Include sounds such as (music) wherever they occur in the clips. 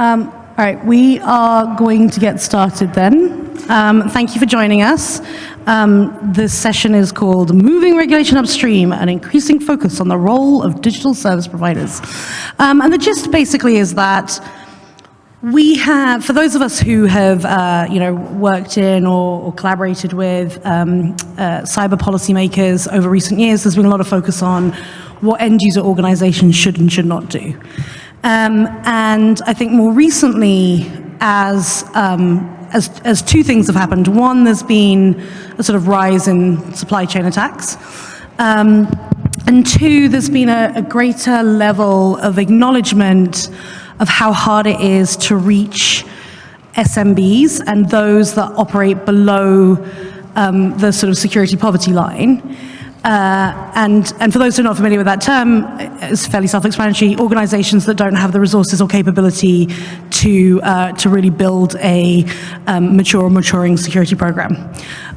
Um, all right, we are going to get started then. Um, thank you for joining us. Um, this session is called Moving Regulation Upstream, an increasing focus on the role of digital service providers. Um, and the gist basically is that we have, for those of us who have, uh, you know, worked in or, or collaborated with um, uh, cyber policymakers over recent years, there's been a lot of focus on what end user organizations should and should not do. Um, and I think more recently, as, um, as, as two things have happened. One, there's been a sort of rise in supply chain attacks. Um, and two, there's been a, a greater level of acknowledgement of how hard it is to reach SMBs and those that operate below um, the sort of security poverty line. Uh, and, and for those who are not familiar with that term, it's fairly self-explanatory, organizations that don't have the resources or capability to, uh, to really build a um, mature or maturing security program.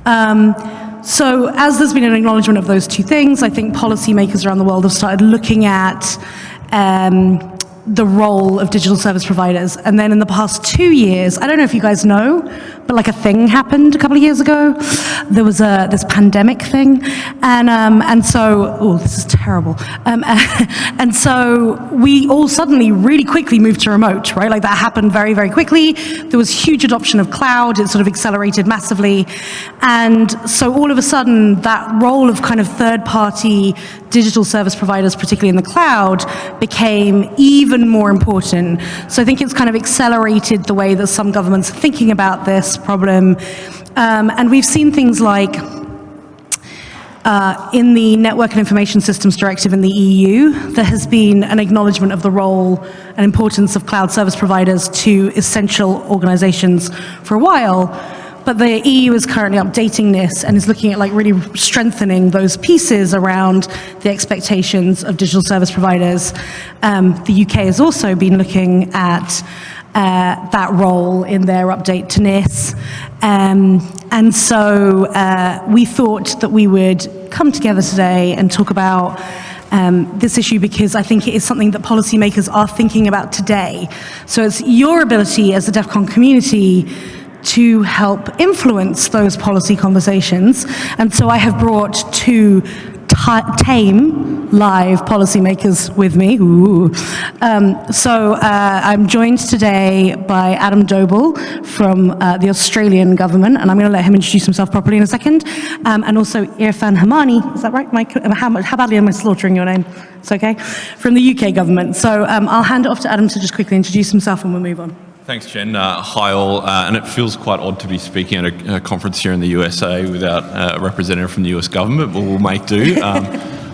Um, so as there's been an acknowledgement of those two things, I think policymakers around the world have started looking at um, the role of digital service providers. And then in the past two years, I don't know if you guys know, but like a thing happened a couple of years ago. There was a this pandemic thing, and um, and so oh, this is terrible. Um, (laughs) and so we all suddenly really quickly moved to remote, right? Like that happened very very quickly. There was huge adoption of cloud. It sort of accelerated massively, and so all of a sudden that role of kind of third party digital service providers, particularly in the cloud, became even more important. So I think it's kind of accelerated the way that some governments are thinking about this problem. Um, and we've seen things like uh, in the Network and Information Systems Directive in the EU, there has been an acknowledgement of the role and importance of cloud service providers to essential organizations for a while. But the EU is currently updating this and is looking at like really strengthening those pieces around the expectations of digital service providers. Um, the UK has also been looking at uh, that role in their update to NIS. Um, and so uh, we thought that we would come together today and talk about um, this issue because I think it is something that policymakers are thinking about today. So it's your ability as the DEF CON community to help influence those policy conversations. And so I have brought two tame live policymakers with me. Um, so uh, I'm joined today by Adam Doble from uh, the Australian government, and I'm going to let him introduce himself properly in a second, um, and also Irfan Hamani, is that right? Mike? How, how badly am I slaughtering your name? It's okay? From the UK government. So um, I'll hand it off to Adam to just quickly introduce himself and we'll move on. Thanks, Jen. Uh, hi all, uh, and it feels quite odd to be speaking at a, a conference here in the USA without uh, a representative from the US government, but we'll make do. (laughs) Um,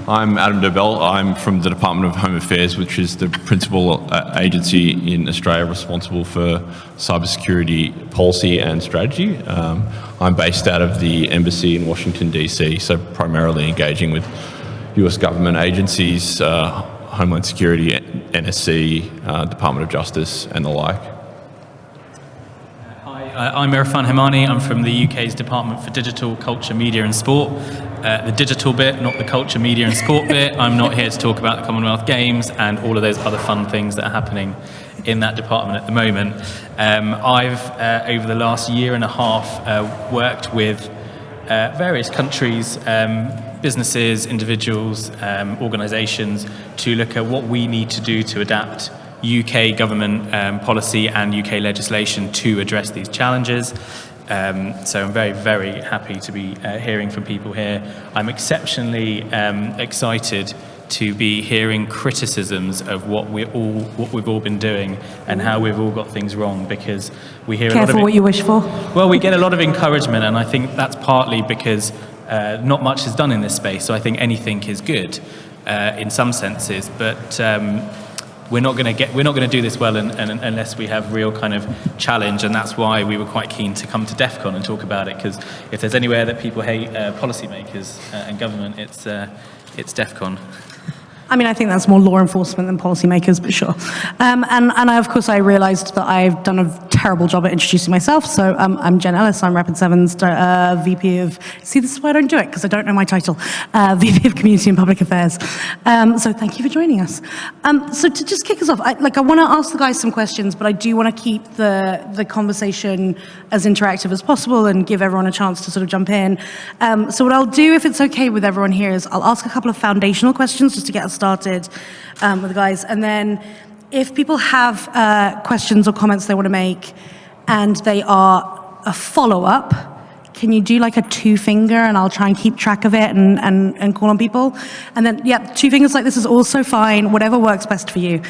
I'm Adam Dobell. I'm from the Department of Home Affairs, which is the principal uh, agency in Australia responsible for cybersecurity policy and strategy. Um, I'm based out of the embassy in Washington, DC, so primarily engaging with US government agencies, uh, Homeland Security, NSC, uh, Department of Justice, and the like. Uh, I'm Irfan Hemani. I'm from the UK's Department for Digital, Culture, Media and Sport. Uh, the digital bit, not the culture, media and sport bit. I'm not here to talk about the Commonwealth Games and all of those other fun things that are happening in that department at the moment. Um, I've, uh, over the last year and a half, uh, worked with uh, various countries, um, businesses, individuals, um, organisations to look at what we need to do to adapt UK government um, policy and UK legislation to address these challenges. Um, so I'm very, very happy to be uh, hearing from people here. I'm exceptionally um, excited to be hearing criticisms of what we all what we've all been doing and how we've all got things wrong because we hear Careful a lot of what you wish for. Well, we get a lot of encouragement, and I think that's partly because uh, not much is done in this space. So I think anything is good uh, in some senses, but. Um, we're not going to get we're not going to do this well in, unless we have real kind of challenge and that's why we were quite keen to come to DEF CON and talk about it because if there's anywhere that people hate uh, policymakers uh, and government it's uh, it's DEF CON. I mean, I think that's more law enforcement than policymakers, but sure. Um, and, and I, of course, I realized that I've done a terrible job at introducing myself. So um, I'm Jen Ellis. I'm Rapid7's uh, VP of, see, this is why I don't do it, because I don't know my title, uh, (laughs) VP of Community and Public Affairs. Um, so thank you for joining us. Um, so to just kick us off, I, like I want to ask the guys some questions, but I do want to keep the, the conversation as interactive as possible and give everyone a chance to sort of jump in. Um, so what I'll do, if it's okay with everyone here, is I'll ask a couple of foundational questions just to get us started um, with the guys, and then if people have uh, questions or comments they want to make and they are a follow-up, can you do like a two finger and I'll try and keep track of it and, and, and call on people? And then, yeah, two fingers like this is also fine, whatever works best for you.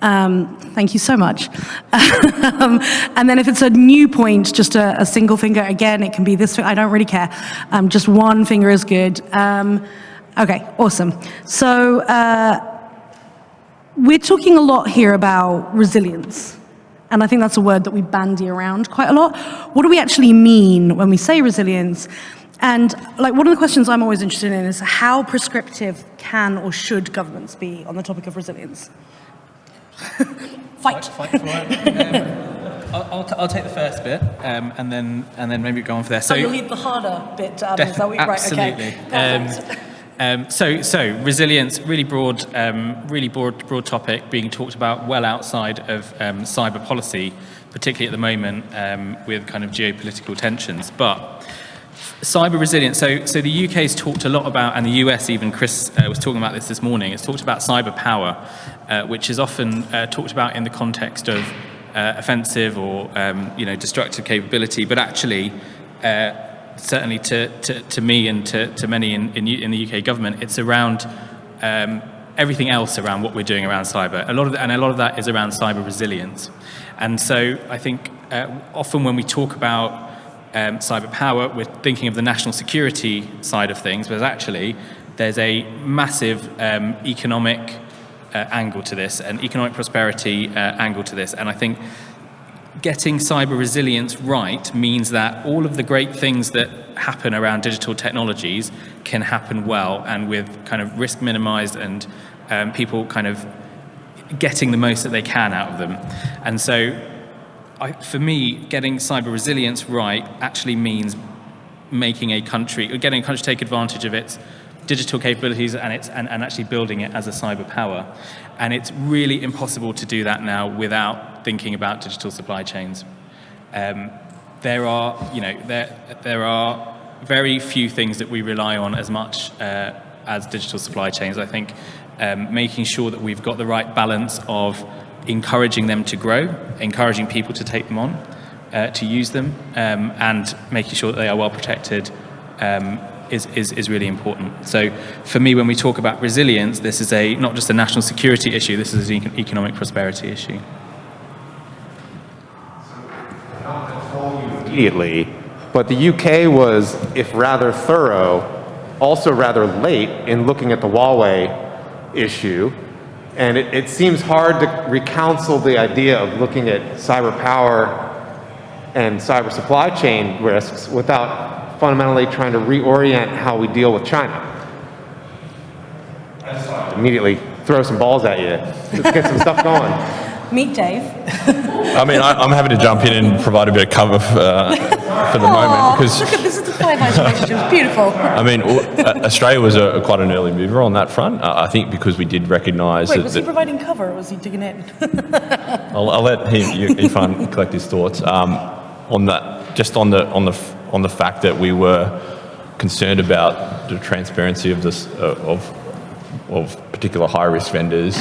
Um, thank you so much. um, and then if it's a new point, just a, a, single finger, again, it can be this, I don't really care. Um, just one finger is good. Okay, awesome. So, uh, we're talking a lot here about resilience. And I think that's a word that we bandy around quite a lot. What do we actually mean when we say resilience? And like one of the questions I'm always interested in is how prescriptive can or should governments be on the topic of resilience? (laughs) Fight. Fight, fight um, (laughs) I'll, I'll, I'll, take the first bit, um, and then and then maybe go on for there. So oh, you'll leave the harder bit. Um, is that what, absolutely. Right, okay. Um, so, so resilience, really broad, um, really broad, broad topic being talked about well outside of um, cyber policy, particularly at the moment um, with kind of geopolitical tensions. But cyber resilience. So, so the UK has talked a lot about, and the US even. Chris uh, was talking about this this morning. It's talked about cyber power, uh, which is often uh, talked about in the context of uh, offensive or um, you know destructive capability, but actually uh, certainly to, to, to me and to, to many in, in, in, the UK government, it's around um, everything else around what we're doing around cyber. A lot of the, and a lot of that is around cyber resilience. And so I think uh, often when we talk about um, cyber power, we're thinking of the national security side of things, but actually there's a massive um, economic uh, angle to this, an economic prosperity uh, angle to this. And I think getting cyber resilience right means that all of the great things that happen around digital technologies can happen well and with kind of risk minimized and um, people kind of getting the most that they can out of them. And so I, for me, getting cyber resilience right actually means making a country, or getting a country take advantage of its digital capabilities and, its, and, and actually building it as a cyber power. And it's really impossible to do that now without thinking about digital supply chains. Um, there are, you know, there, there are very few things that we rely on as much uh, as digital supply chains. I think um, making sure that we've got the right balance of encouraging them to grow, encouraging people to take them on, uh, to use them, um, and making sure that they are well protected um, is, is, is really important. So for me, when we talk about resilience, this is a not just a national security issue, this is an economic prosperity issue. Immediately, but the UK was, if rather thorough, also rather late in looking at the Huawei issue. And it, it seems hard to recounsel the idea of looking at cyber power and cyber supply chain risks without fundamentally trying to reorient how we deal with China. Immediately throw some balls at you. Let's get some stuff going. (laughs) Meet Dave. (laughs) I mean, I, am happy to jump in and provide a bit of cover for, uh, for the Aww, moment because look at this is the five eyes relationship. Beautiful. (laughs) I mean, uh, Australia was a, quite an early mover on that front. Uh, I think because we did recognise. Wait, was he providing cover or was he digging in? I'll, I'll, let him, you, Irfan, collect his thoughts um, on that. Just on the on the on the fact that we were concerned about the transparency of this uh, of of particular high risk vendors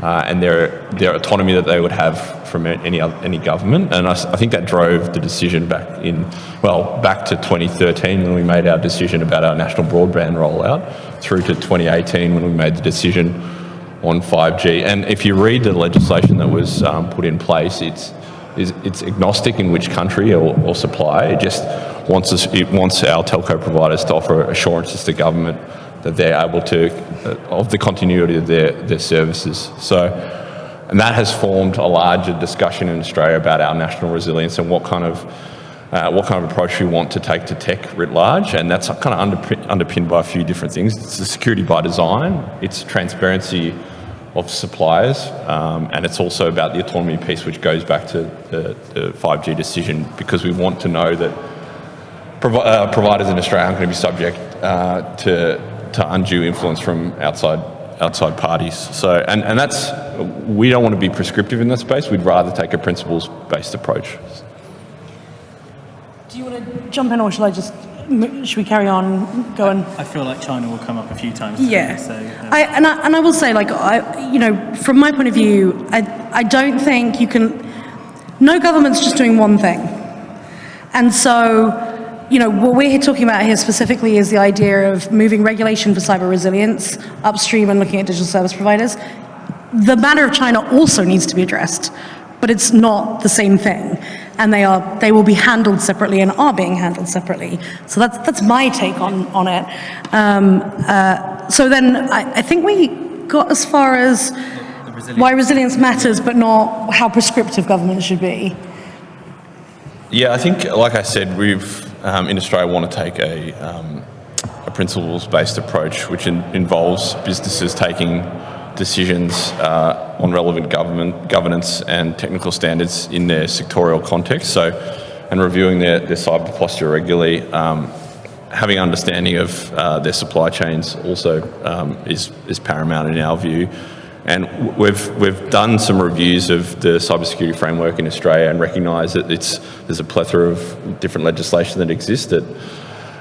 uh, and their their autonomy that they would have from any other, any government. And I, I, think that drove the decision back in well back to 2013 when we made our decision about our national broadband rollout through to 2018 when we made the decision on 5G. And if you read the legislation that was um, put in place, it's it's agnostic in which country or, or supply. It just wants us, it wants our telco providers to offer assurances to government that they're able to, uh, of the continuity of their, their services. So, and that has formed a larger discussion in Australia about our national resilience and what kind of uh, what kind of approach we want to take to tech writ large, and that's kind of underpinned by a few different things. It's the security by design, it's transparency of suppliers, um, and it's also about the autonomy piece, which goes back to the, the 5G decision, because we want to know that provi- uh, providers in Australia aren't going to be subject uh, to, to undue influence from outside outside parties. So, and, and that's we don't want to be prescriptive in that space. We'd rather take a principles-based approach. Do you want to jump in or shall I just, should we carry on going? I feel like China will come up a few times. Yeah. So, um, I, and, I, and I will say, like, I, you know, from my point of view, I, I don't think you can, no government's just doing one thing. And so, you know, what we're talking about here specifically is the idea of moving regulation for cyber resilience upstream and looking at digital service providers. The matter of China also needs to be addressed, but it's not the same thing. And they are, they will be handled separately and are being handled separately. So that's, that's my take on, on it. Um, uh, so then I, I think we got as far as why resilience matters, but not how prescriptive government should be. Yeah, I think, like I said, we've um, in Australia want to take a, um, a principles-based approach, which in, involves businesses taking decisions uh, on relevant government governance and technical standards in their sectorial context. So, and reviewing their, their cyber posture regularly. Um, having understanding of uh, their supply chains also um, is, is paramount in our view. And we've, we've done some reviews of the cybersecurity framework in Australia and recognise that it's, there's a plethora of different legislation that exists that,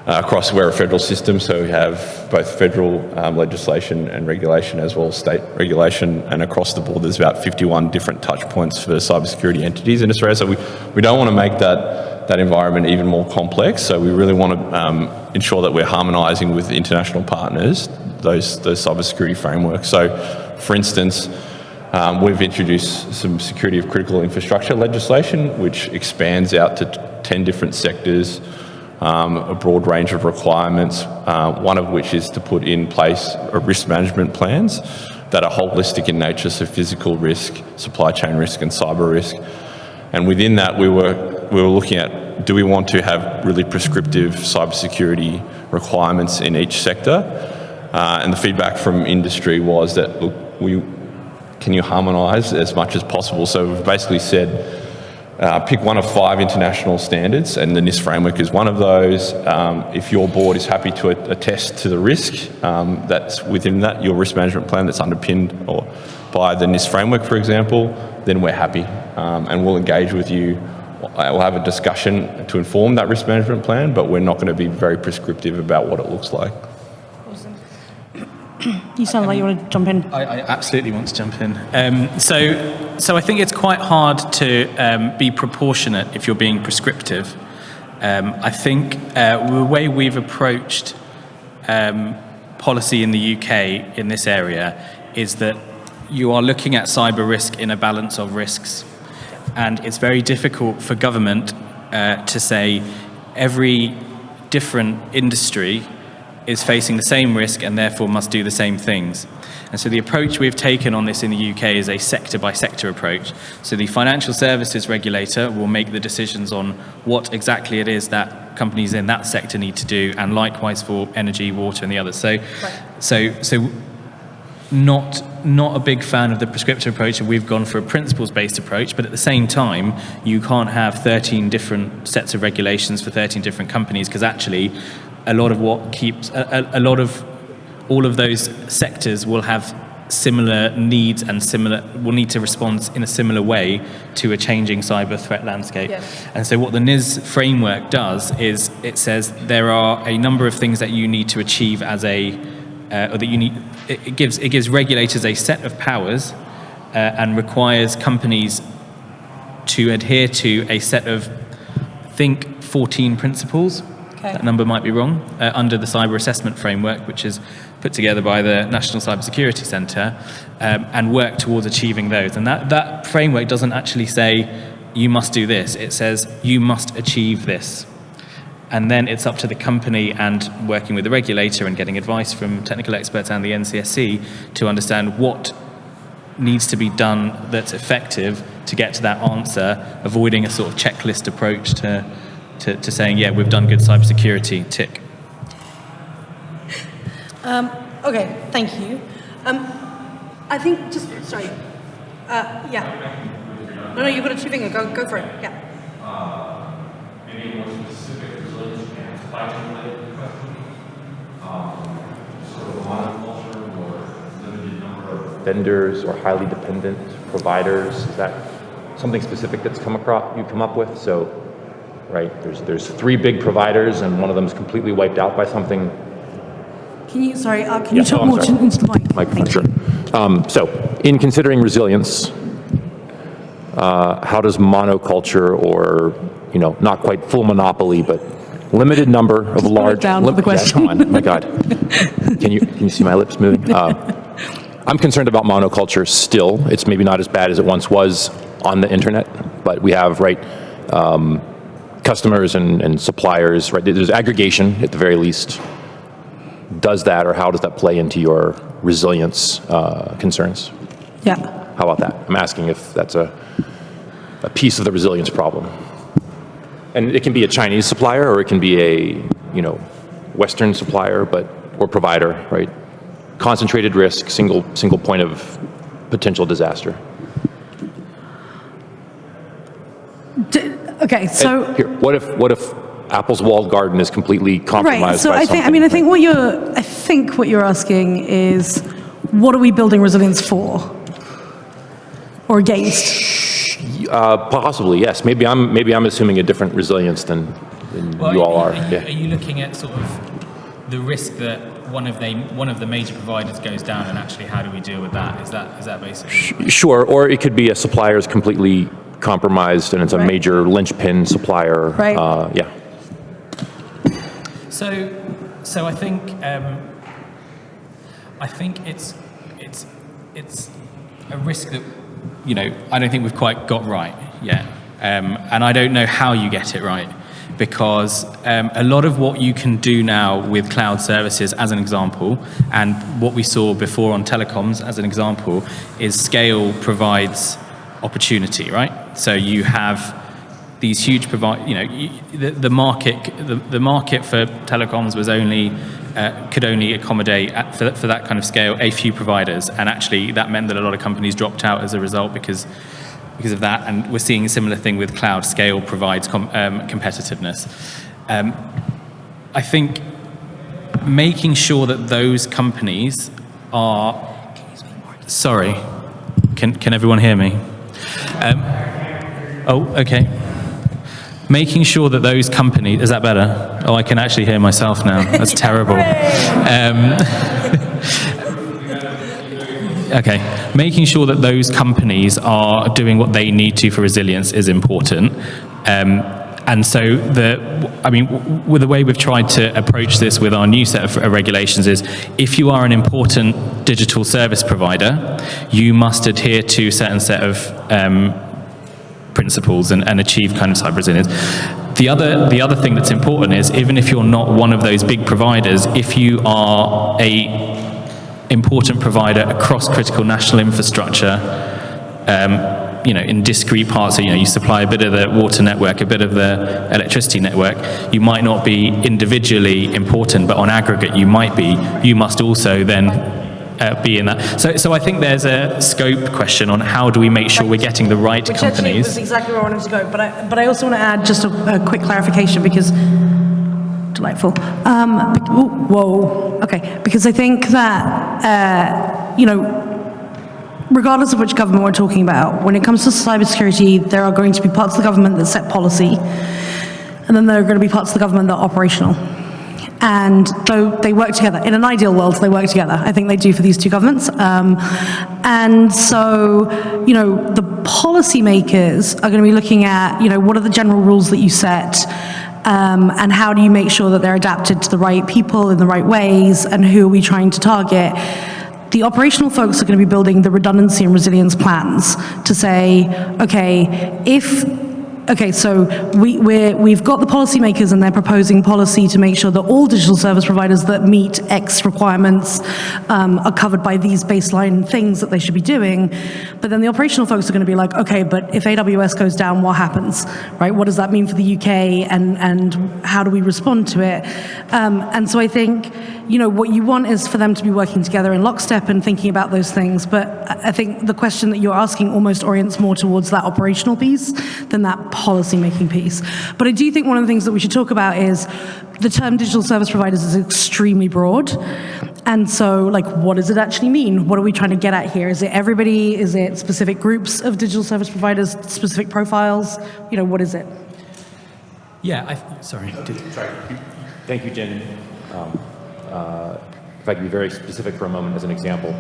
uh, across we're a federal system, so we have both federal um, legislation and regulation as well as state regulation, and across the board there's about 51 different touch points for cybersecurity entities in Australia. So we, we don't want to make that, that environment even more complex, so we really want to um, ensure that we're harmonising with international partners those, those cybersecurity frameworks. So for instance, um, we've introduced some security of critical infrastructure legislation, which expands out to 10 different sectors, um, a broad range of requirements, uh, one of which is to put in place risk management plans that are holistic in nature, so physical risk, supply chain risk and cyber risk. And within that, we were, we were looking at, do we want to have really prescriptive cybersecurity requirements in each sector? Uh, and the feedback from industry was that, look, we, can you harmonise as much as possible? So we've basically said, uh, pick one of five international standards, and the NIST framework is one of those. Um, if your board is happy to attest to the risk um, that's within that, your risk management plan that's underpinned or by the NIST framework, for example, then we're happy, um, and we'll engage with you. We'll have a discussion to inform that risk management plan, but we're not going to be very prescriptive about what it looks like. You sound like you want to jump in. I, I absolutely want to jump in. Um, so, so I think it's quite hard to um, be proportionate if you're being prescriptive. Um, I think uh, the way we've approached um, policy in the UK in this area is that you are looking at cyber risk in a balance of risks. And it's very difficult for government uh, to say every different industry is facing the same risk and therefore must do the same things. And so the approach we've taken on this in the UK is a sector by sector approach. So the financial services regulator will make the decisions on what exactly it is that companies in that sector need to do, and likewise for energy, water, and the others. So, right. so, so not not a big fan of the prescriptive approach and we've gone for a principles based approach but at the same time you can't have 13 different sets of regulations for 13 different companies because actually a lot of what keeps a, a, lot of all of those sectors will have similar needs and similar will need to respond in a similar way to a changing cyber threat landscape. Yes. And so what the NIS framework does is it says there are a number of things that you need to achieve as a uh, or that you need it, it, gives it gives regulators a set of powers uh, and requires companies to adhere to a set of think 14 principles Okay. That number might be wrong. Uh, under the cyber assessment framework, which is put together by the National Cybersecurity Centre, um, and work towards achieving those. And that, that framework doesn't actually say you must do this. It says you must achieve this. And then it's up to the company and working with the regulator and getting advice from technical experts and the NCSC to understand what needs to be done that's effective to get to that answer, avoiding a sort of checklist approach to to, to saying, yeah, we've done good cybersecurity, tick? Um, okay, thank you. Um, I think just, sorry. Uh, yeah. No, no, you've got a two finger. Go, go for it. Yeah. maybe more specific resilience and supply chain related question. Um, sort of monoculture or limited number of vendors or highly dependent providers. Is that something specific that's come across, you've come up with? So, right, there's, there's three big providers and one of them is completely wiped out by something. Can you, sorry, uh, can Yeah, you talk oh, more sorry. to- into the mic? Microphone, sure. Um, so, in considering resilience, uh, how does monoculture or, you know, not quite full monopoly, but limited number of it large. down lim- the Yeah, come on, my God. Can you, can you see my lips moving? Uh, (laughs) I'm concerned about monoculture still. It's maybe not as bad as it once was on the internet, but we have, right, um, customers and, and suppliers, right? There's aggregation at the very least. Does that, or how does that play into your resilience uh, concerns? Yeah. How about that? I'm asking if that's a, a piece of the resilience problem. And it can be a Chinese supplier, or it can be a, you know, Western supplier, but, or provider, right? Concentrated risk, single, single point of potential disaster. D- Okay, so. Here, what if, what if Apple's walled garden is completely compromised Right. So by I think I mean I think what you're I think what you're asking is what are we building resilience for or against? Uh, possibly, yes. Maybe I'm, maybe I'm assuming a different resilience than, than Well, you all are. Are you, Yeah. are you looking at sort of the risk that one of the one of the major providers goes down, and actually, how do we deal with that? Is that is that basically? Sure, or it could be a supplier is completely compromised and it's a Right. major linchpin supplier. Right. Uh, yeah. So, so I think um, I think it's it's it's a risk that you know I don't think we've quite got right yet, um, and I don't know how you get it right because um, a lot of what you can do now with cloud services, as an example, and what we saw before on telecoms, as an example, is scale provides opportunity, right? So you have these huge provide, you know, you, the, the market, the, the market for telecoms was only, uh, could only accommodate at, for, for that kind of scale a few providers, and actually that meant that a lot of companies dropped out as a result because because of that. And we're seeing a similar thing with cloud. Scale provides com, um, competitiveness. Um, I think making sure that those companies are. Sorry, can can everyone hear me? Um, oh, okay. Making sure that those companies is that better? Oh, I can actually hear myself now. That's (laughs) terrible. Um, (laughs) okay, making sure that those companies are doing what they need to for resilience is important. Um, and so, the, I mean, with the way we've tried to approach this with our new set of regulations is, if you are an important digital service provider, you must adhere to a certain set of um, principles and, and achieve kind of cyber resilience. The other, the other thing that's important is even if you're not one of those big providers, if you are a important provider across critical national infrastructure, um, you know, in discrete parts, so, you know, you supply a bit of the water network, a bit of the electricity network, you might not be individually important, but on aggregate you might be. You must also then uh, be in that. So, so I think there's a scope question on how do we make sure we're getting the right Which companies. was exactly where I wanted to go, but I, but I also want to add just a, a quick clarification because delightful. Um, ooh, whoa, okay, because I think that uh, you know, regardless of which government we're talking about, when it comes to cybersecurity, there are going to be parts of the government that set policy, and then there are going to be parts of the government that are operational. And though they work together, in an ideal world, they work together. I think they do for these two governments. Um, and so, you know, the policymakers are going to be looking at, you know, what are the general rules that you set, um, and how do you make sure that they're adapted to the right people in the right ways, and who are we trying to target? The operational folks are going to be building the redundancy and resilience plans to say, okay, if Okay, so we, we're, we've got the policymakers and they're proposing policy to make sure that all digital service providers that meet X requirements um, are covered by these baseline things that they should be doing. But then the operational folks are going to be like, okay, but if AWS goes down, what happens, right? What does that mean for the UK and, and how do we respond to it? Um, and so I think you know, what you want is for them to be working together in lockstep and thinking about those things. But I I think the question that you're asking almost orients more towards that operational piece than that policy-making piece. But I do think one of the things that we should talk about is the term digital service providers is extremely broad. And so, like, what does it actually mean? What are we trying to get at here? Is it everybody? Is it specific groups of digital service providers, specific profiles? You know, what is it? Yeah, I, sorry. Did, Thank you, Jen. Um, uh, If I could be very specific for a moment as an example,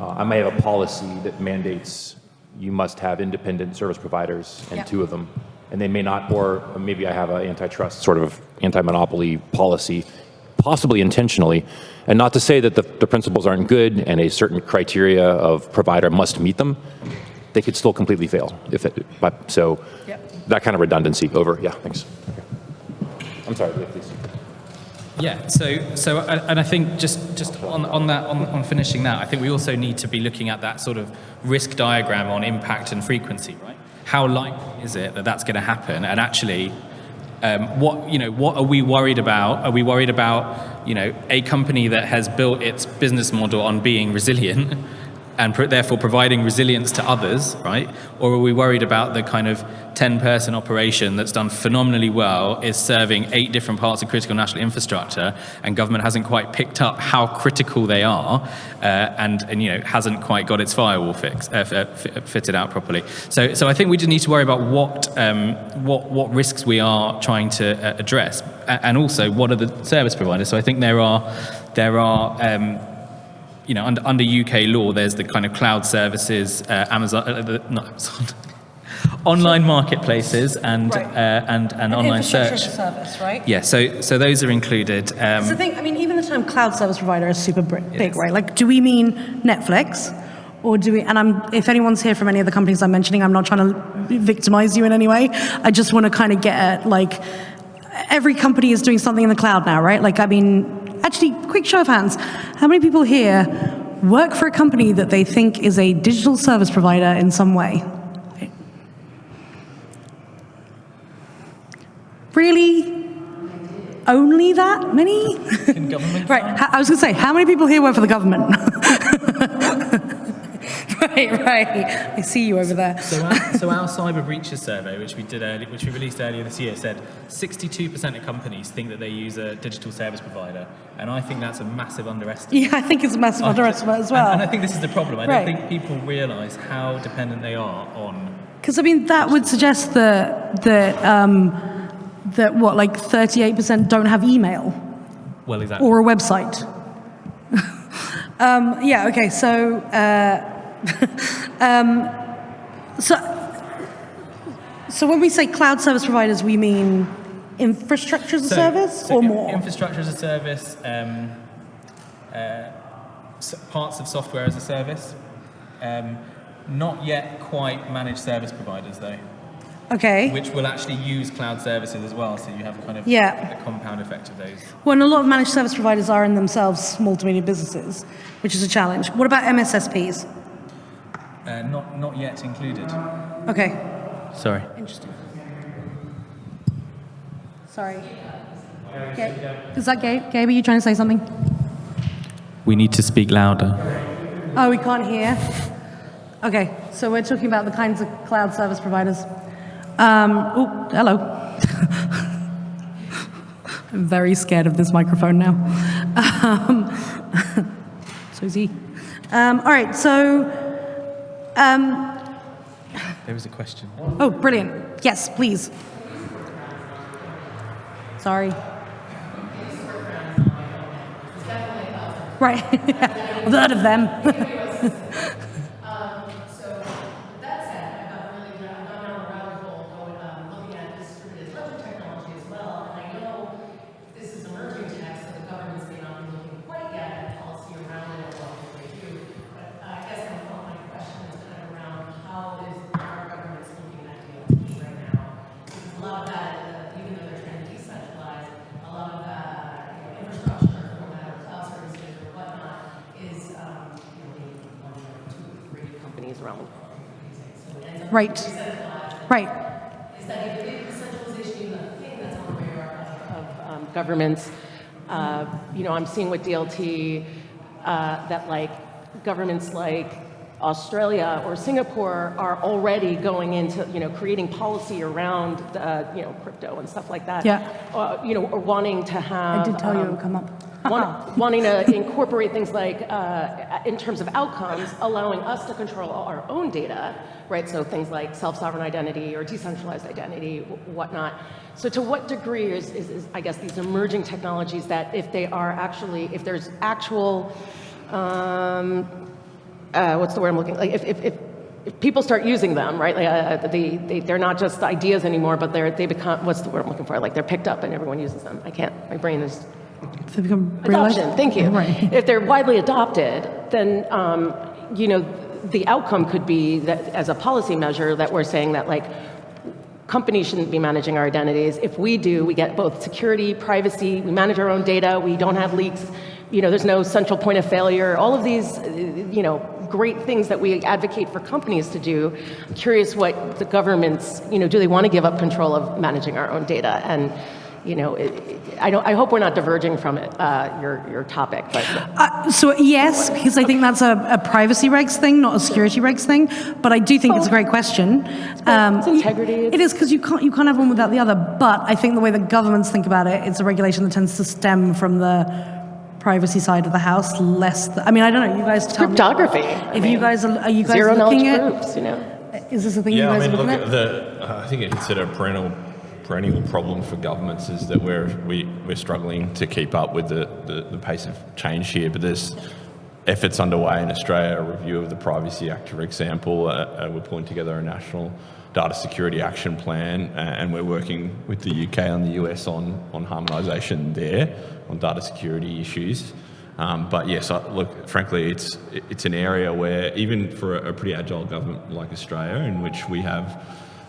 uh, I may have a policy that mandates you must have independent service providers and Yeah. two of them, and they may not, or maybe I have an antitrust sort of anti-monopoly policy, possibly intentionally, and not to say that the, the principles aren't good and a certain criteria of provider must meet them, they could still completely fail. If it, but, so Yep. that kind of redundancy over, yeah, thanks. I'm sorry, please. Yeah, so so and I think just just on on that on, on finishing that, I think we also need to be looking at that sort of risk diagram on impact and frequency, right? How likely is it that that's going to happen? And actually, um, what you know, what are we worried about? Are we worried about you know a company that has built its business model on being resilient? (laughs) And therefore providing resilience to others, right? Or are we worried about the kind of 10 person operation that's done phenomenally well, is serving eight different parts of critical national infrastructure, and government hasn't quite picked up how critical they are, uh, and, and you know hasn't quite got its firewall uh, f- f- fitted out properly. So, so I think we just need to worry about what um, what what risks we are trying to uh, address, and also what are the service providers. So I think there are there are. Um, you know, under, under UK law, there's the kind of cloud services, uh, Amazon, uh, the, not Amazon, (laughs) online marketplaces and Right. uh, and and online search. service, right? Yeah, so so those are included. So the Um, thing, I mean, even the term cloud service provider is super big, right? Like, do we mean Netflix? Or do we, and I'm, if anyone's here from any of the companies I'm mentioning, I'm not trying to victimize you in any way. I just want to kind of get at, like, every company is doing something in the cloud now, right? Like, I mean, actually, quick show of hands. How many people here work for a company that they think is a digital service provider in some way? Really? Only that many? in government. (laughs) Right, I was going to say, how many people here work for the government? (laughs) right, right. I see you over there. So our, so our cyber breaches survey, which we did early, which we released earlier this year, said 62% of companies think that they use a digital service provider, and I think that's a massive underestimate. Yeah, I think it's a massive underestimate as And, and I think this is the problem. I Right. don't think people realise how dependent they are on. Because I mean, that would suggest that that um, that what, like 38% don't have email Well, exactly. or a website. (laughs) um, yeah. Okay. So. Uh, (laughs) um, so. So when we say cloud service providers, we mean infrastructure as a So- service so or in- more? Infrastructure as a service, um, uh, parts of software as a service. Um, not yet quite managed service providers though, Okay. which will actually use cloud services as well. So you have kind of Yeah. a compound effect of those. Well, and a lot of managed service providers are in themselves small to medium businesses, which is a challenge. What about MSSPs? Uh, not not yet included. Okay. Sorry. Interesting. Sorry. Gabe, is that Gabe? Gabe, are you trying to say something? We need to speak louder. Oh, we can't hear. Okay, so we're talking about the kinds of cloud service providers. Um, oh, hello. (laughs) I'm very scared of this microphone now. (laughs) Um, (laughs) so is he. Um, all right, so, um, There was a question. oh, brilliant. Yes, please. Sorry. Right. (laughs) I've heard of them. (laughs) So that said, I got really, I got down a rabbit hole going, um, looking at distributed ledger technology as well. And I know this is emerging tech, so the governments may not be looking quite yet at policy around it or what they do. But uh, I guess my, my question is kind of around how is our government's looking at DLT right now? Because a lot of that, uh, even though they're trying to decentralize, a lot of that, you know, infrastructure, no matter cloud services or whatnot, is, um, you know, maybe one or two, three companies around. Right. Right. is that if big decentralization even a thing that's on the radar of, um, governments, Uh, you know, I'm seeing with DLT uh, that like governments like Australia or Singapore are already going into, you know, creating policy around, uh, you know, crypto and stuff like that. Yeah. Uh, you know, or wanting to have. I did tell you it um, would come up. Want- wanting to incorporate things like, uh, in terms of outcomes, allowing us to control our own data, right? So things like self-sovereign identity or decentralized identity, whatnot. So to what degree is, is, is, I guess, these emerging technologies that if they are actually, if there's actual, um, uh, what's the word I'm looking, like if, if, if, if people start using them, right, uh, they, they, they're not just ideas anymore, but they're, they become, what's the word I'm looking for? Like they're picked up and everyone uses them. I can't, my brain is Become Adoption, thank you. Right. If they're widely adopted, then, um, you know, the outcome could be that, as a policy measure, that we're saying that like, companies shouldn't be managing our identities. If we do, we get both security, privacy, we manage our own data, we don't have leaks, you know, there's no central point of failure, all of these, you know, great things that we advocate for companies to do. I'm curious what the governments, you know, do they want to give up control of managing our own data? And, you know, it, it- I don't, I hope we're not diverging from it, uh, your, your topic, but. Uh, so yes, because I think that's a, a privacy regs thing, not a security regs thing. But I do think it's a great question. Um, It's integrity, It it's- because you can't you can't have one without the other. But I think the way that governments think about it, it's a regulation that tends to stem from the privacy side of the house, less. The, I mean, I don't know. You guys tell me. Cryptography. If I you guys are, are you guys Zero looking knowledge at? proofs, you know? Is this a thing Yeah, you I guys mean, are look, looking at? at the, uh, I think it's a perennial, perennial problem for governments is that we're, we, we're struggling to keep up with the, the, the pace of change here. But there's efforts underway in Australia, a review of the Privacy Act, for example. Uh, uh, we're pulling together a national data security action plan, uh, and we're working with the UK and the US on, on harmonisation there on data security issues. Um, but yes, I, look, frankly, it's it's an area where even for a, a pretty agile government like Australia, in which we have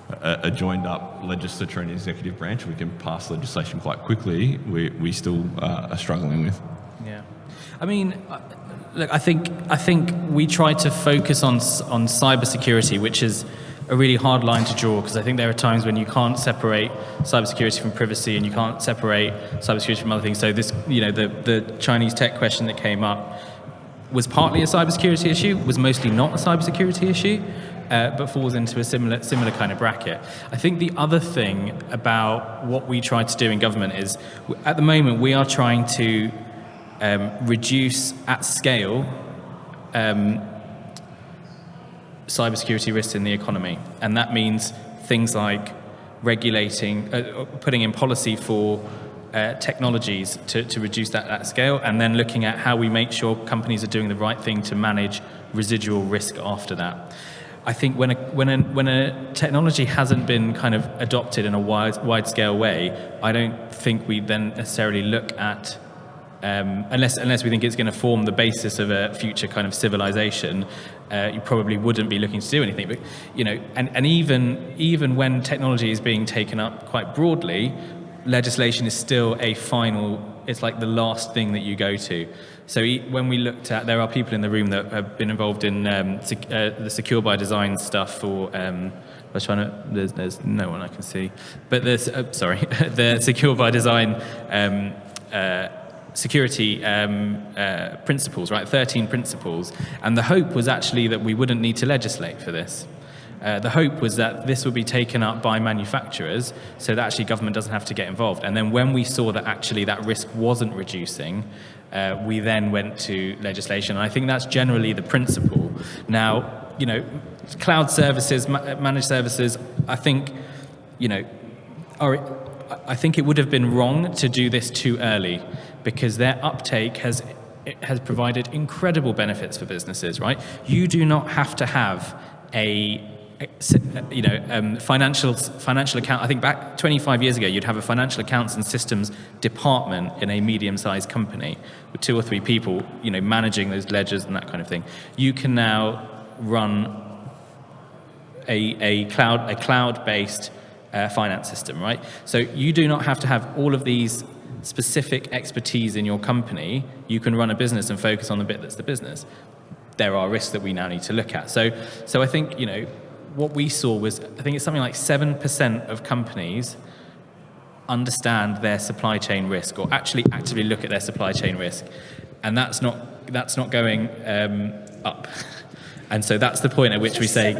a, a joined up legislature and executive branch, we can pass legislation quite quickly. We we still uh, are struggling with. Yeah, I mean, uh, look, I think I think we try to focus on on cybersecurity, which is a really hard line to draw because I think there are times when you can't separate cybersecurity from privacy and you can't separate cybersecurity from other things. So this, you know, the the Chinese tech question that came up was partly a cybersecurity issue, was mostly not a cybersecurity issue, uh, but falls into a similar similar kind of bracket. I think the other thing about what we try to do in government is, at the moment, we are trying to um, reduce at scale um, cybersecurity risks in the economy, and that means things like regulating, uh, putting in policy for uh, technologies to, to reduce that at scale, and then looking at how we make sure companies are doing the right thing to manage residual risk after that. I think when a, when a, when a technology hasn't been kind of adopted in a wide, wide scale way, I don't think we then necessarily look at um, unless unless we think it's going to form the basis of a future kind of civilization, uh, you probably wouldn't be looking to do anything. But you know, and, and even even when technology is being taken up quite broadly, legislation is still a final. It's like the last thing that you go to. So e- when we looked at, there are people in the room that have been involved in um, sec- uh, the secure by design stuff for. Um, I was trying to. There's, there's no one I can see, but there's uh, sorry, (laughs) the secure by design. Um, uh, security um, uh, principles, right? 13 principles. And the hope was actually that we wouldn't need to legislate for this. Uh, the hope was that this would be taken up by manufacturers so that actually government doesn't have to get involved. And then when we saw that actually that risk wasn't reducing, uh, we then went to legislation. And I think that's generally the principle. Now, you know, cloud services, ma- managed services, I think, you know, are, I think it would have been wrong to do this too early because their uptake has has provided incredible benefits for businesses. Right? You do not have to have a you know um, financial financial account. I think back 25 years ago, you'd have a financial accounts and systems department in a medium-sized company with two or three people, you know, managing those ledgers and that kind of thing. You can now run a, a cloud a cloud-based uh, finance system, right? So you do not have to have all of these specific expertise in your company. You can run a business and focus on the bit that's the business. There are risks that we now need to look at. So, so I think you know what we saw was I think it's something like seven percent of companies understand their supply chain risk or actually actively look at their supply chain risk. And that's not, that's not going um, up. (laughs) And so that's the point at which we say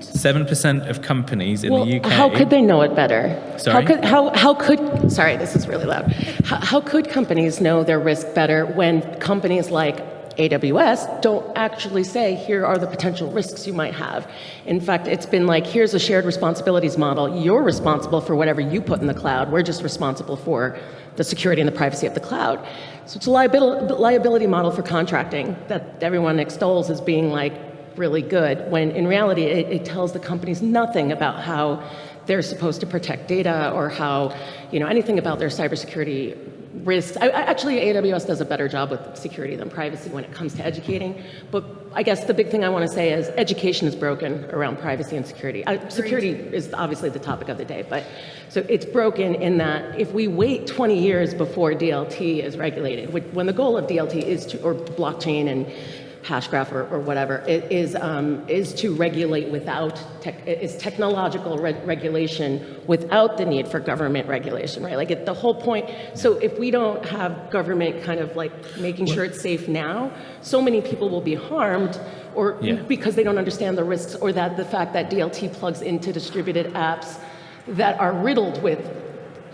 7% of companies in Well, the UK. how could they know it better? Sorry? How could, how, how could, sorry, this is really loud. How, how could companies know their risk better when companies like AWS don't actually say, here are the potential risks you might have? In fact, it's been like, here's a shared responsibilities model. You're responsible for whatever you put in the cloud. We're just responsible for the security and the privacy of the cloud. So it's a liability, model for contracting that everyone extols as being like really good, when in reality it, it tells the companies nothing about how they're supposed to protect data or how, you know, anything about their cybersecurity risks. I, actually, AWS does a better job with security than privacy when it comes to educating. But I guess the big thing I want to say is education is broken around privacy and security. Uh, security is obviously the topic of the day, but so it's broken in that if we wait 20 years before DLT is regulated, when the goal of DLT is to, or blockchain and Hashgraph or, or whatever, it is, um, is to regulate without, tech, is technological re regulation without the need for government regulation, right? Like it, the whole point, so if we don't have government kind of like making sure it's safe now, so many people will be harmed or Yeah. because they don't understand the risks or that the fact that DLT plugs into distributed apps that are riddled with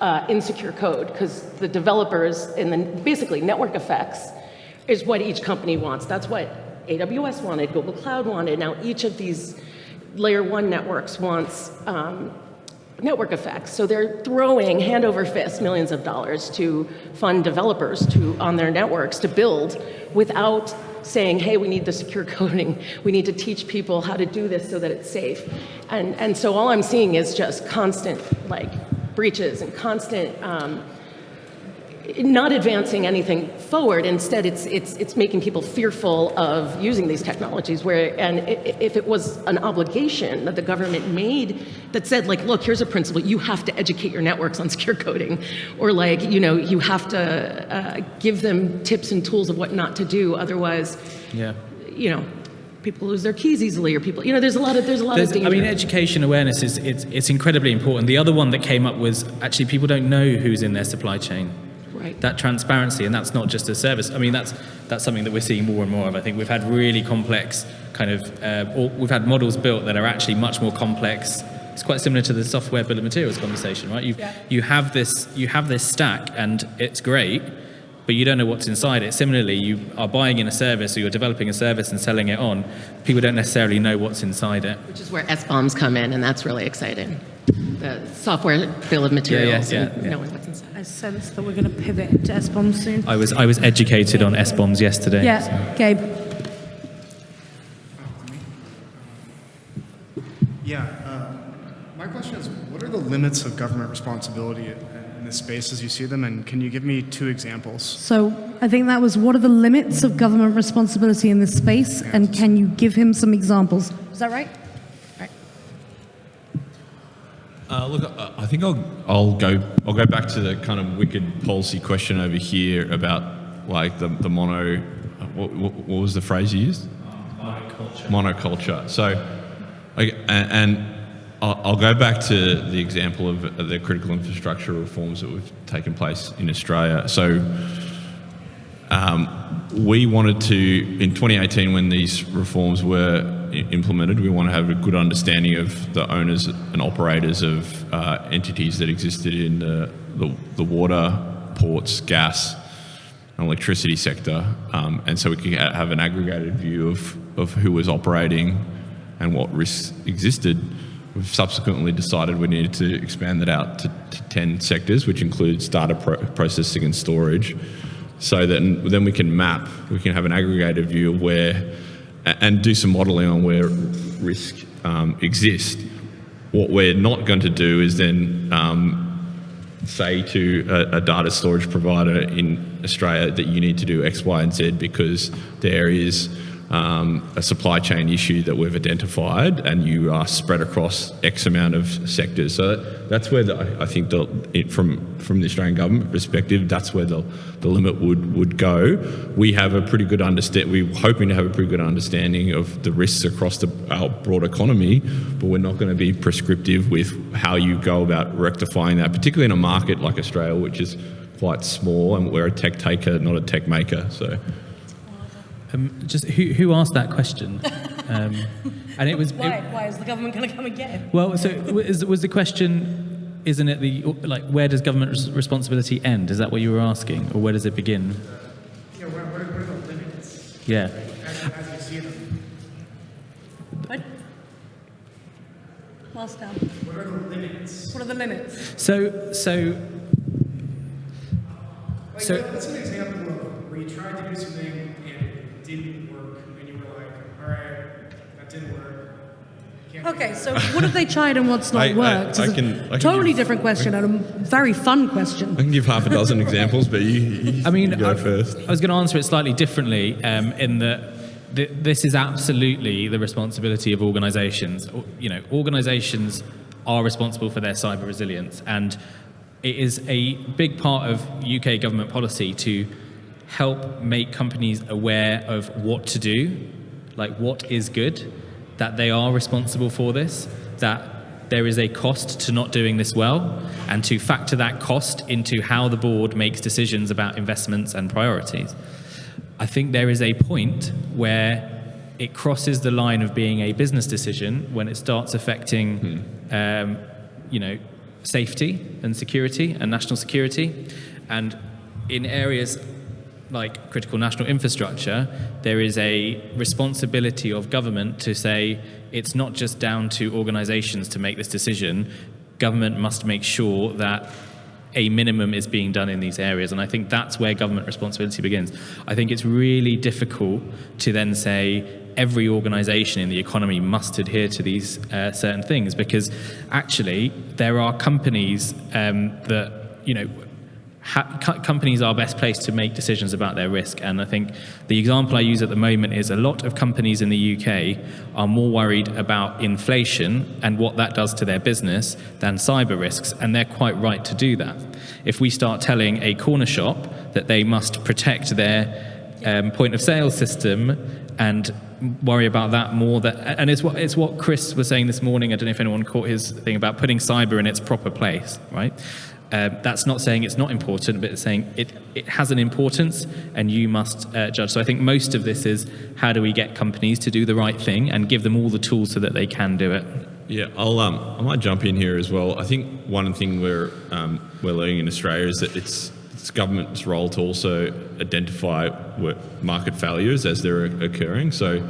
uh, insecure code because the developers and then basically network effects is what each company wants. That's what AWS wanted, Google Cloud wanted. Now each of these layer one networks wants um, network effects. So they're throwing hand over fist millions of dollars to fund developers to on their networks to build without saying, hey, we need the secure (laughs) coding. We need to teach people how to do this so that it's safe. And, and so all I'm seeing is just constant like breaches and constant um, not advancing anything forward. Instead, it's, it's, it's making people fearful of using these technologies. Where, and if it was an obligation that the government made that said, like, look, here's a principle, you have to educate your networks on secure coding, or like, you know, you have to uh, give them tips and tools of what not to do. Otherwise, yeah. you know, people lose their keys easily, or people, you know, there's a lot of there's a lot There's, of I mean, education awareness is it's, it's incredibly important. The other one that came up was actually people don't know who's in their supply chain. Right. That transparency, and that's not just a service. I mean, that's that's something that we're seeing more and more of. I think we've had really complex kind of, uh, or we've had models built that are actually much more complex. It's quite similar to the software bill of materials conversation, right? You you have this you have this stack, and it's great, but you don't know what's inside it. Similarly, you are buying in a service or you're developing a service and selling it on. People don't necessarily know what's inside it. Which is where SBOMs come in, and that's really exciting. The software bill of materials yeah, and yeah. knowing what's inside. I sense that we're going to pivot to SBOMs soon. I was I was educated on SBOMs yesterday. Yeah, Gabe. Yeah, uh, my question is, what are the limits of government responsibility in in this space as you see them, and can you give me two examples? So I think that was what are the limits of government responsibility in this space, and can you give him some examples? Is that right? Right. Uh, look, I- think I'll I'll go I'll go back to the kind of wicked policy question over here about like the the mono. What, what, what was the phrase you used? Monoculture. Monoculture. So, okay, and, and I'll, I'll go back to the example of the critical infrastructure reforms that have taken place in Australia. So. Um, we wanted to, in 2018, when these reforms were implemented, we want to have a good understanding of the owners and operators of uh, entities that existed in the, the, the water, ports, gas, and electricity sector. Um, and so we can have an aggregated view of, of who was operating and what risks existed. We've subsequently decided we needed to expand that out to, to 10 sectors, which includes data pro- processing and storage so that then we can map, we can have an aggregated view of where, and do some modeling on where risk um, exists. What we're not going to do is then um, say to a, a data storage provider in Australia that you need to do X, Y, and Z because there is um, a supply chain issue that we've identified, and you are spread across X amount of sectors. So that's where the, I think the, it, from from the Australian government perspective, that's where the, the limit would would go. We have a pretty good understand. We're hoping to have a pretty good understanding of the risks across the, our broad economy, but we're not going to be prescriptive with how you go about rectifying that, particularly in a market like Australia, which is quite small, and we're a tech taker, not a tech maker. So. Um, just who, who asked that question? (laughs) Um, and it was Why? it- Why is the government going to come again? well. So was, was the question? Isn't it the like where does government res- responsibility end? Is that what you were asking, or where does it begin? Yeah, what, what are, are the limits Yeah. as, as you see them? What? Last down. What are the limits? What are the limits? So so Like, So- what's an example of where you tried to do something and it didn't work, and you were like, all right, that didn't work. Okay, so what have they tried and what's not I- I- worked? I It's a can- I can totally give- different question and a very fun question. I can give half a dozen (laughs) examples, but you, you I mean, you go I, first. I was going to answer it slightly differently um, in that th- this is absolutely the responsibility of organisations. You know, organisations are responsible for their cyber resilience, and it is a big part of UK government policy to help make companies aware of what to do, like what is good, that they are responsible for this, that there is a cost to not doing this well, and to factor that cost into how the board makes decisions about investments and priorities. I think there is a point where it crosses the line of being a business decision when it starts affecting, um, you know, safety and security and national security, and in areas like critical national infrastructure, there is a responsibility of government to say it's not just down to organizations to make this decision. Government must make sure that a minimum is being done in these areas. And I think that's where government responsibility begins. I think it's really difficult to then say every organization in the economy must adhere to these uh, certain things because actually there are companies um, that, you know, companies are best placed to make decisions about their risk. And I think the example I use at the moment is a lot of companies in the UK are more worried about inflation and what that does to their business than cyber risks. And they're quite right to do that. If we start telling a corner shop that they must protect their um, point of sale system and worry about that more that and it's what it's what Chris was saying this morning I don't know if anyone caught his thing about putting cyber in its proper place right um, that's not saying it's not important, but it's saying it, it has an importance and you must uh, judge. So I think most of this is how do we get companies to do the right thing and give them all the tools so that they can do it. Yeah, I'll um, I might jump in here as well. I think one thing we're um, we're learning in Australia is that it's it's government's role to also identify market failures as they're occurring. So,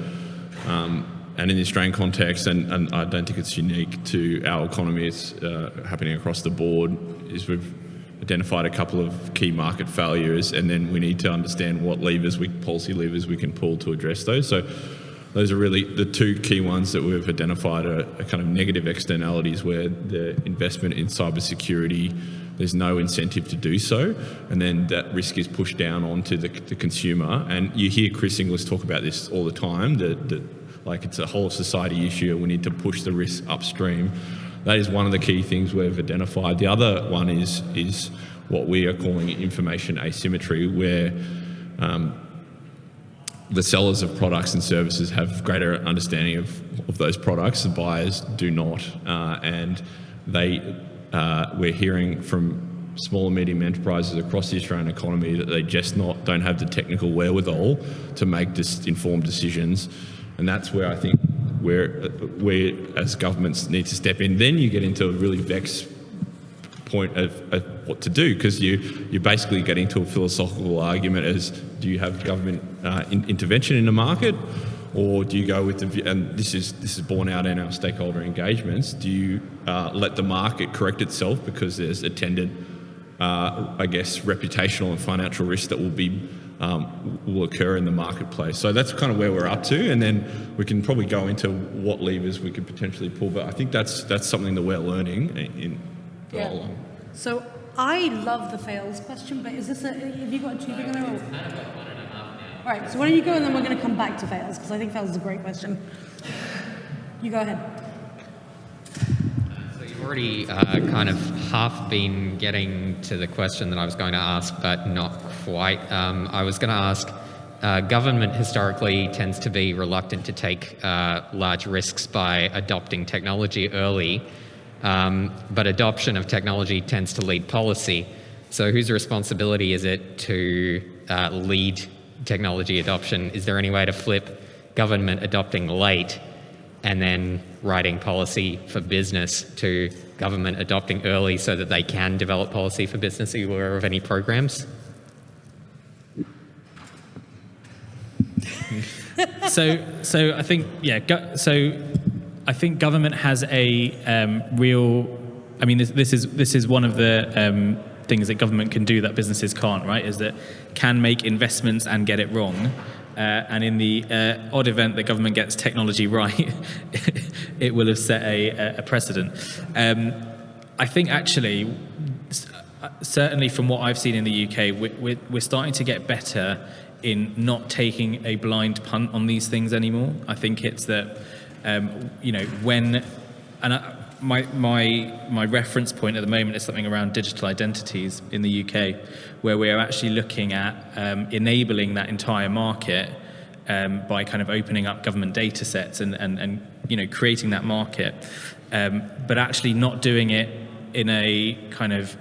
um, and in the Australian context, and, and I don't think it's unique to our economy. It's uh, happening across the board. Is we've identified a couple of key market failures, and then we need to understand what levers we policy levers we can pull to address those. So those are really the two key ones that we've identified are, are kind of negative externalities where the investment in cybersecurity there's no incentive to do so, and then that risk is pushed down onto the, the consumer. And you hear Chris Inglis talk about this all the time. That, that like it's a whole society issue, we need to push the risk upstream. That is one of the key things we've identified. The other one is is what we are calling information asymmetry, where um, the sellers of products and services have greater understanding of, of those products. The buyers do not, uh, and they uh, we're hearing from small and medium enterprises across the Australian economy that they just not don't have the technical wherewithal to make this informed decisions, and that's where I think where we as governments need to step in. Then you get into a really vexed point of, of what to do because you you basically get into a philosophical argument as do you have government uh, in, intervention in the market or do you go with the and this is this is borne out in our stakeholder engagements do you uh, let the market correct itself because there's attendant uh, I guess reputational and financial risk that will be um, will occur in the marketplace. So that's kind of where we're up to, and then we can probably go into what levers we could potentially pull. But I think that's that's something that we're learning in. in Yeah. all- So I love the fails question, but is this a, have you got two big in a row? All right, so why don't you go and then we're going to come back to fails because I think fails is a great question. You go ahead. Already uh, kind of half been getting to the question that I was going to ask, but not quite. Um, I was going to ask, uh, government historically tends to be reluctant to take uh, large risks by adopting technology early, um, but adoption of technology tends to lead policy. So whose responsibility is it to uh, lead technology adoption? Is there any way to flip government adopting late and then writing policy for business to government adopting early so that they can develop policy for business? Are you aware of any programs? (laughs) so so I think yeah so I think government has a um, real I mean this, this is this is one of the um, things that government can do that businesses can't right is that can make investments and get it wrong uh, and in the uh, odd event that government gets technology (laughs) right it will have set a, a precedent um, I think actually uh, certainly from what I've seen in the UK we're, we're, starting to get better in not taking a blind punt on these things anymore. I think it's that, um, you know, when, and my, my, my reference point at the moment is something around digital identities in the UK, where we are actually looking at um, enabling that entire market um, by kind of opening up government data sets and, and, and you know, creating that market, um, but actually not doing it in a kind of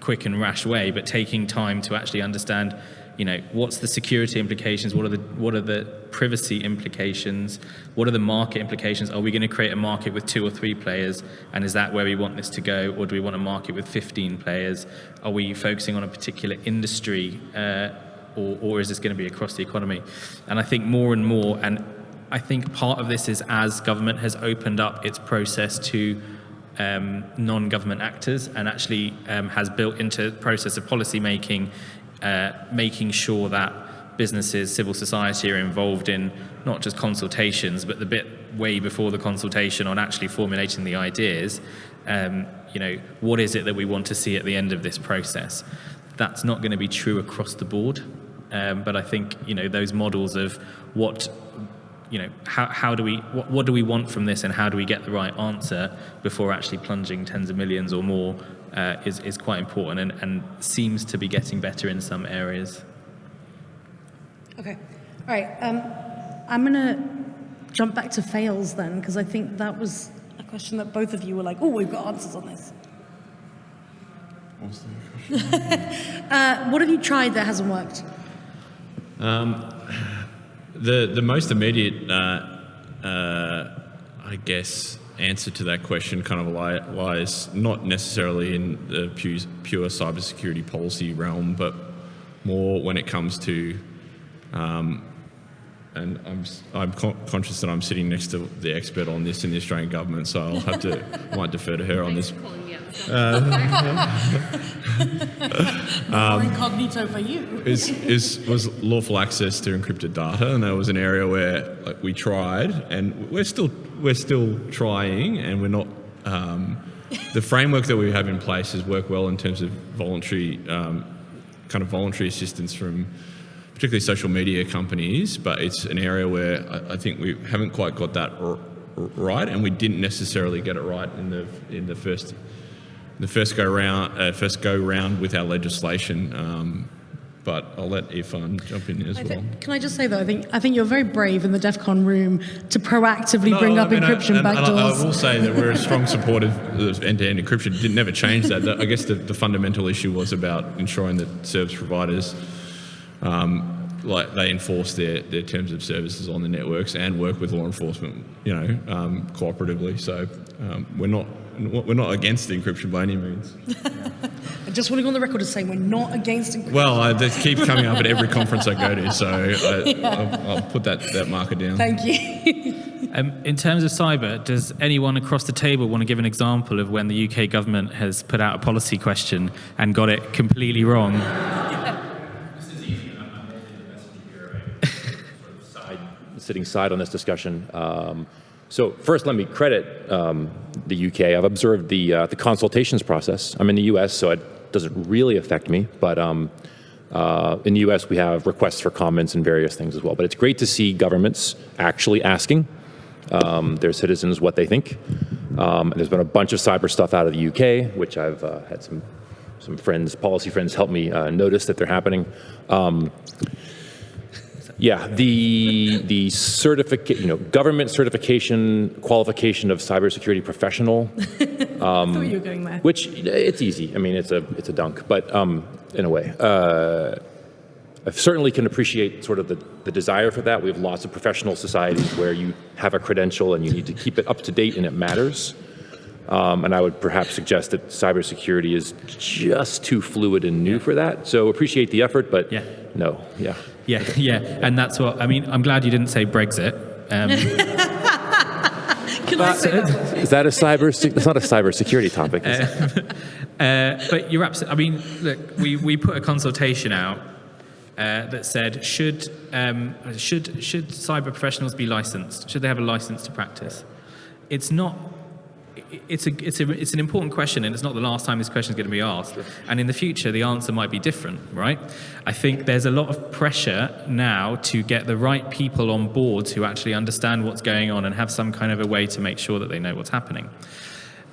quick and rash way, but taking time to actually understand you know, what's the security implications? What are the what are the privacy implications? What are the market implications? Are we going to create a market with two or three players? And is that where we want this to go? Or do we want a market with 15 players? Are we focusing on a particular industry? Uh, or, or is this going to be across the economy? And I think more and more, and I think part of this is as government has opened up its process to um, non-government actors and actually um, has built into the process of policy making uh, making sure that businesses, civil society are involved in not just consultations, but the bit way before the consultation on actually formulating the ideas. Um, you know, what is it that we want to see at the end of this process? That's not going to be true across the board, um, but I think you know those models of what you know how, how do we what, what do we want from this and how do we get the right answer before actually plunging tens of millions or more uh, is, is quite important and, and seems to be getting better in some areas. Okay. All right. Um, I'm going to jump back to fails then, because I think that was a question that both of you were like, oh, we've got answers on this. (laughs) uh, what have you tried that hasn't worked? Um, the, the most immediate, uh, uh, I guess, answer to that question kind of lies not necessarily in the pure, pure cybersecurity policy realm, but more when it comes to, um, and I'm, I'm con conscious that I'm sitting next to the expert on this in the Australian government, so I'll have to, (laughs) might defer to her on this. Uh, (laughs) um, incognito for you. is, is, was lawful access to encrypted data, and that was an area where like, we tried, and we're still we're still trying, and we're not. Um, the framework that we have in place has worked well in terms of voluntary, um, kind of voluntary assistance from particularly social media companies, but it's an area where I, I think we haven't quite got that right, and we didn't necessarily get it right in the in the first the first go round uh, first go round with our legislation. Um, but I'll let Irfan jump in as I well. can I just say though, I think I think you're very brave in the DEF CON room to proactively no, bring I up mean, encryption I, backdoors. I, I will say that we're a strong supporter of end-to-end encryption. didn't never change that. I guess the, the, fundamental issue was about ensuring that service providers. Um, like they enforce their, their terms of services on the networks and work with law enforcement, you know, um, cooperatively. So um, we're not we're not against encryption by any means. I (laughs) just want to go on the record as saying we're not against encryption. Well, uh, that keeps coming up at every conference I go to, so I, (laughs) yeah. I'll, I'll, put that, that marker down. Thank you. (laughs) um, in terms of cyber, does anyone across the table want to give an example of when the UK government has put out a policy question and got it completely wrong? Sitting side on this discussion. Um, so first, let me credit um, the UK. I've observed the, uh, the consultations process. I'm in the US, so it doesn't really affect me, but um, Uh, in the US, we have requests for comments and various things as well. But it's great to see governments actually asking um, their citizens what they think. Um, there's been a bunch of cyber stuff out of the UK, which I've uh, had some, some friends, policy friends, help me uh, notice that they're happening. Um, yeah, the the certificate, you know, government certification qualification of cybersecurity professional, (laughs) I thought you were going there. which it's easy. I mean, it's a it's a dunk, but um, in a way, uh, I certainly can appreciate sort of the, the desire for that. We have lots of professional societies where you have a credential and you need to keep it up to date and it matters. Um, and I would perhaps suggest that cybersecurity is just too fluid and new for that. So appreciate the effort, but Yeah. no, yeah. Yeah, (laughs) yeah, and that's what I mean. I'm glad you didn't say Brexit. Um, (laughs) Can I say that? Is that a cyber? It's not a cybersecurity topic. is it? (laughs) Uh, but you're absolutely. I mean, look, we, we put a consultation out uh, that said should um, should should cyber professionals be licensed? Should they have a license to practice? It's not. It's a it's a it's an important question, and it's not the last time this question is going to be asked. And in the future, the answer might be different, right? I think there's a lot of pressure now to get the right people on board who actually understand what's going on and have some kind of a way to make sure that they know what's happening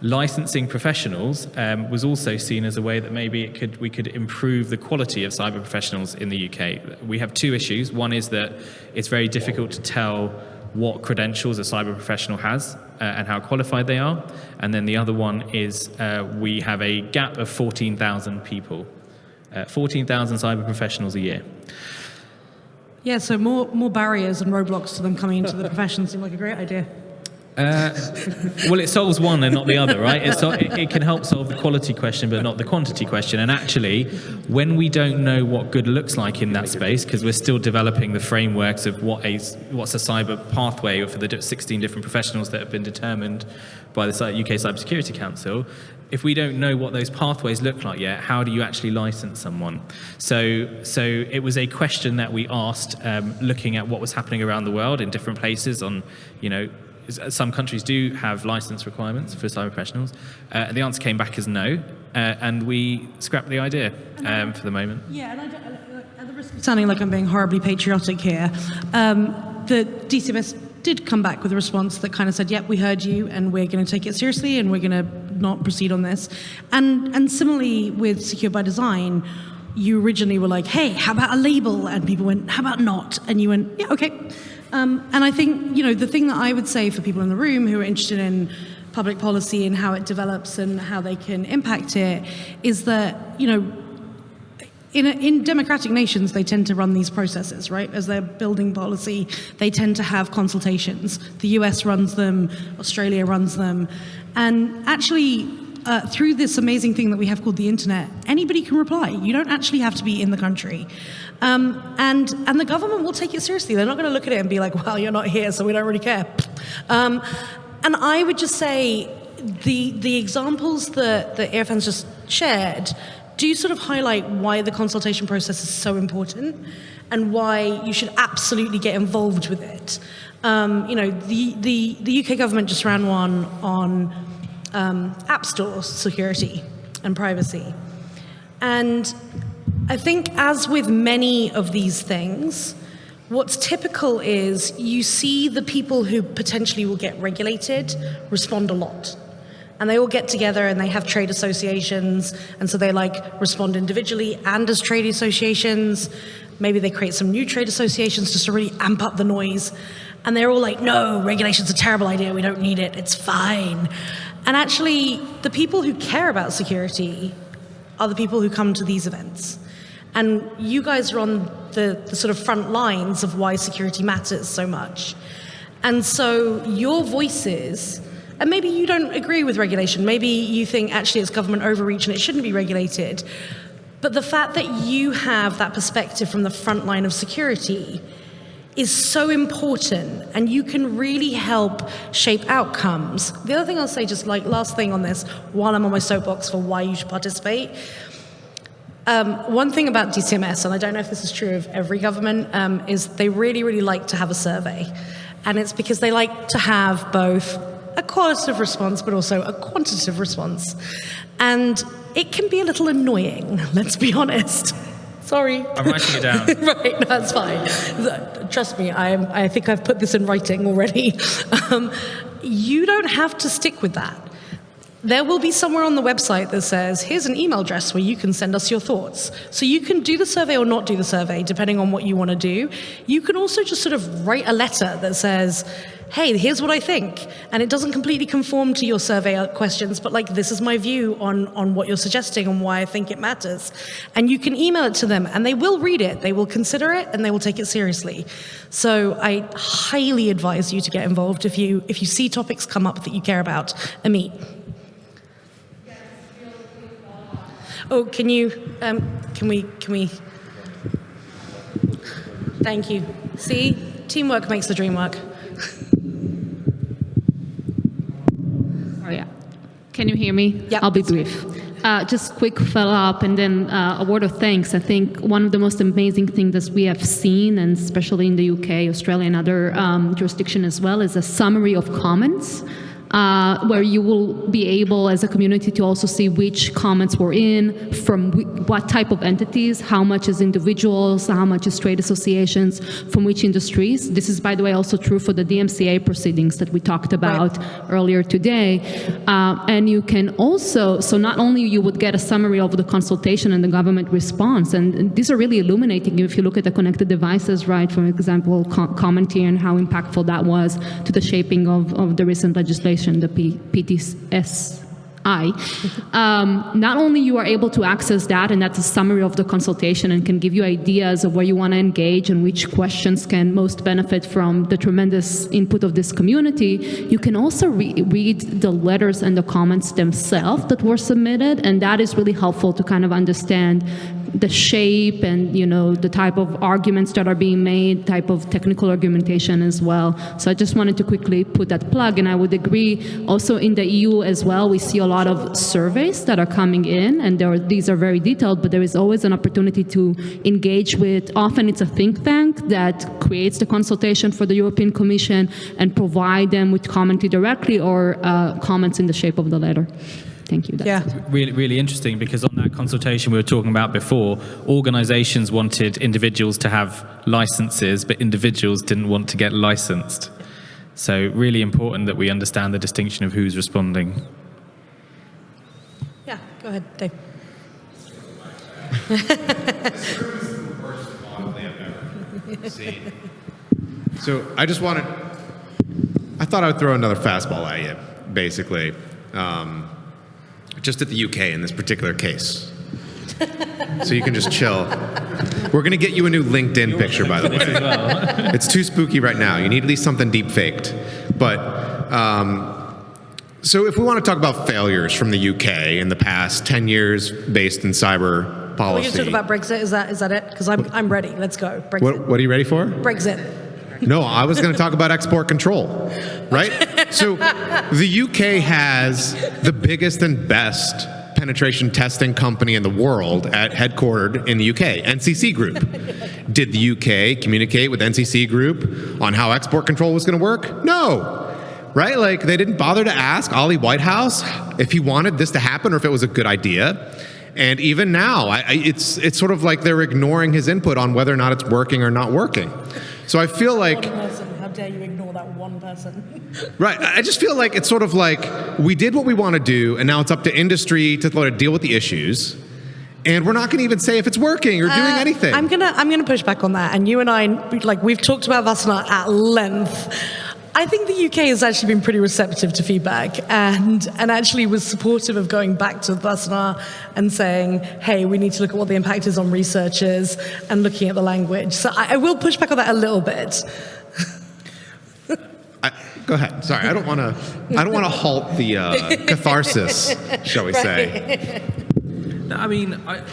licensing professionals um, was also seen as a way that maybe it could we could improve the quality of cyber professionals in the UK. We have two issues. One is that it's very difficult to tell what credentials a cyber professional has and how qualified they are. And then the other one is uh, we have a gap of 14,000 people, uh, 14,000 cyber professionals a year. Yeah, so more, more barriers and roadblocks to them coming into the profession seem like a great idea. Well, it solves one and not the other, right? It, sol- it, it can help solve the quality question, but not the quantity question. And actually, when we don't know what good looks like in that space, because we're still developing the frameworks of what a what's a cyber pathway for the 16 different professionals that have been determined by the UK Cybersecurity Council, if we don't know what those pathways look like yet, how do you actually license someone? So, so it was a question that we asked, um, looking at what was happening around the world in different places. On, you know, some countries do have license requirements for cyber professionals. Uh, the answer came back as no, uh, and we scrapped the idea um, for the moment. Yeah, and I don't, at the risk of sounding like I'm being horribly patriotic here, um, the DCMS did come back with a response that kind of said, "Yep, we heard you, and we're going to take it seriously, and we're going to not proceed on this." And and similarly with Secure by Design, you originally were like, "Hey, how about a label?" And people went, "How about not?" And you went, "Yeah, okay." Um, and I think you know the thing that I would say for people in the room who are interested in public policy and how it develops and how they can impact it is that you know in, in democratic nations, they tend to run these processes, right? As they're building policy, they tend to have consultations. The US runs them, Australia runs them. And actually, uh, through this amazing thing that we have called the internet, anybody can reply. You don't actually have to be in the country. Um, and, and the government will take it seriously. They're not going to look at it and be like, well, you're not here, so we don't really care. Um, and I would just say the, the examples that, that Irfan's just shared do sort of highlight why the consultation process is so important and why you should absolutely get involved with it. Um, you know, the, the, the UK government just ran one on um, app store security and privacy. And I think, as with many of these things, what's typical is you see the people who potentially will get regulated respond a lot. And they all get together and they have trade associations. And so they like respond individually and as trade associations. Maybe they create some new trade associations just to really amp up the noise. And they're all like no regulation's a terrible idea. We don't need it. It's fine and actually the people who care about security are the people who come to these events and you guys are on the, the sort of front lines of why security matters so much and so your voices and maybe you don't agree with regulation. Maybe you think actually it's government overreach and it shouldn't be regulated. But the fact that you have that perspective from the front line of security is so important and you can really help shape outcomes. The other thing I'll say, just like last thing on this, while I'm on my soapbox for why you should participate. Um, one thing about DCMS, and I don't know if this is true of every government, um, is they really, really like to have a survey. And it's because they like to have both a qualitative response, but also a quantitative response. And it can be a little annoying, (laughs) let's be honest. Sorry. I'm writing it down. (laughs) right, that's fine. Trust me, I, am, I think I've put this in writing already. (laughs) Um, you don't have to stick with that. There will be somewhere on the website that says, here's an email address where you can send us your thoughts. So you can do the survey or not do the survey, depending on what you want to do. You can also just sort of write a letter that says, hey, here's what I think. And it doesn't completely conform to your survey questions, but like, this is my view on, on what you're suggesting and why I think it matters. And you can email it to them and they will read it, they will consider it, and they will take it seriously. So I highly advise you to get involved if you, if you see topics come up that you care about. Amit. Oh, can you, um, can we, can we? Thank you. See, teamwork makes the dream work. (laughs) Oh, yeah. Can you hear me? Yeah. I'll be brief. Uh, just quick follow up and then uh, a word of thanks. I think one of the most amazing things that we have seen, and especially in the UK, Australia, and other um, jurisdictions as well, is a summary of comments uh, where you will be able as a community to also see which comments were in, from what type of entities, how much is individuals, how much is trade associations, from which industries. This is, by the way, also true for the DMCA proceedings that we talked about right. earlier today. Uh, and you can also, so not only you would get a summary of the consultation and the government response, and, and these are really illuminating if you look at the connected devices, right, for example, co comment and how impactful that was to the shaping of, of the recent legislation the P PSTI, um, not only you are able to access that, and that's a summary of the consultation and can give you ideas of where you want to engage and which questions can most benefit from the tremendous input of this community, you can also re read the letters and the comments themselves that were submitted, and that is really helpful to kind of understand the shape and you know the type of arguments that are being made, type of technical argumentation as well. So I just wanted to quickly put that plug, and I would agree. Also in the EU as well, we see a lot of surveys that are coming in, and are, these are very detailed. But there is always an opportunity to engage with. Often it's a think tank that creates the consultation for the European Commission and provide them with commentary directly or uh, comments in the shape of the letter. Thank you. That's yeah. Really, really interesting because on that consultation we were talking about before, organizations wanted individuals to have licenses, but individuals didn't want to get licensed. So really important that we understand the distinction of who's responding. Yeah, go ahead, Dave. (laughs) so I just wanted, I thought I would throw another fastball at you, basically. Um, just at the UK in this particular case. so you can just chill. We're going to get you a new LinkedIn picture, by the way. it's too spooky right now. You need at least something deep faked. But um, so if we want to talk about failures from the UK in the past 10 years based in cyber policy. Going to talk about Brexit. Is that is that it? Because I'm I'm ready. Let's go. Brexit. What, what are you ready for? Brexit. No, I was going to talk about export control, right? (laughs) So the UK has the biggest and best penetration testing company in the world at headquartered in the UK, NCC Group. Did the UK communicate with NCC Group on how export control was going to work? No. Right? Like they didn't bother to ask Ollie Whitehouse if he wanted this to happen or if it was a good idea. And even now, I, I, it's it's sort of like they're ignoring his input on whether or not it's working or not working. So I feel like. How dare you ignore that one person? (laughs) right. I just feel like it's sort of like we did what we want to do, and now it's up to industry to sort of deal with the issues. And we're not going to even say if it's working or doing uh, anything. I'm gonna I'm gonna push back on that. And you and I, like we've talked about Wassenaar at length. I think the UK has actually been pretty receptive to feedback and, and actually was supportive of going back to Wassenaar and saying, hey, we need to look at what the impact is on researchers and looking at the language. So I, I will push back on that a little bit. I, go ahead. Sorry, I don't want to. I don't want to halt the uh, catharsis, shall we right. say? No, I mean, I,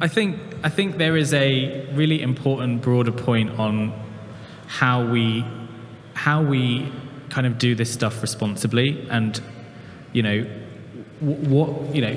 I think I think there is a really important broader point on how we how we kind of do this stuff responsibly and you know what you know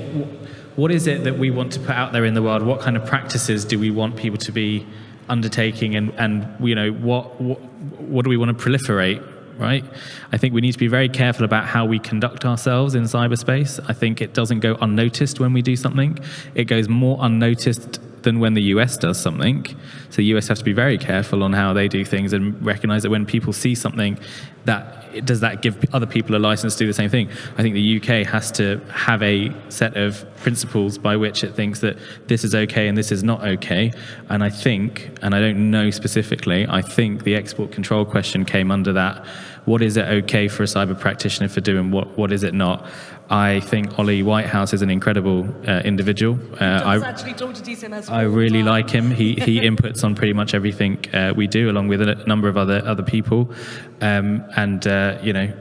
what is it that we want to put out there in the world what kind of practices do we want people to be undertaking and and you know what what, what do we want to proliferate right? I think we need to be very careful about how we conduct ourselves in cyberspace. I think it doesn't go unnoticed when we do something. It goes more unnoticed than when the US does something. So the US has to be very careful on how they do things and recognize that when people see something that does that give other people a license to do the same thing? I think the UK has to have a set of principles by which it thinks that this is okay and this is not okay. And I think, and I don't know specifically, I think the export control question came under that. What is it okay for a cyber practitioner for doing? What what is it not? I think Ollie Whitehouse is an incredible uh, individual. Uh, I, actually talk to DCMS. I really like him. He he inputs on pretty much everything uh, we do, along with a number of other other people. Um, and uh, you know,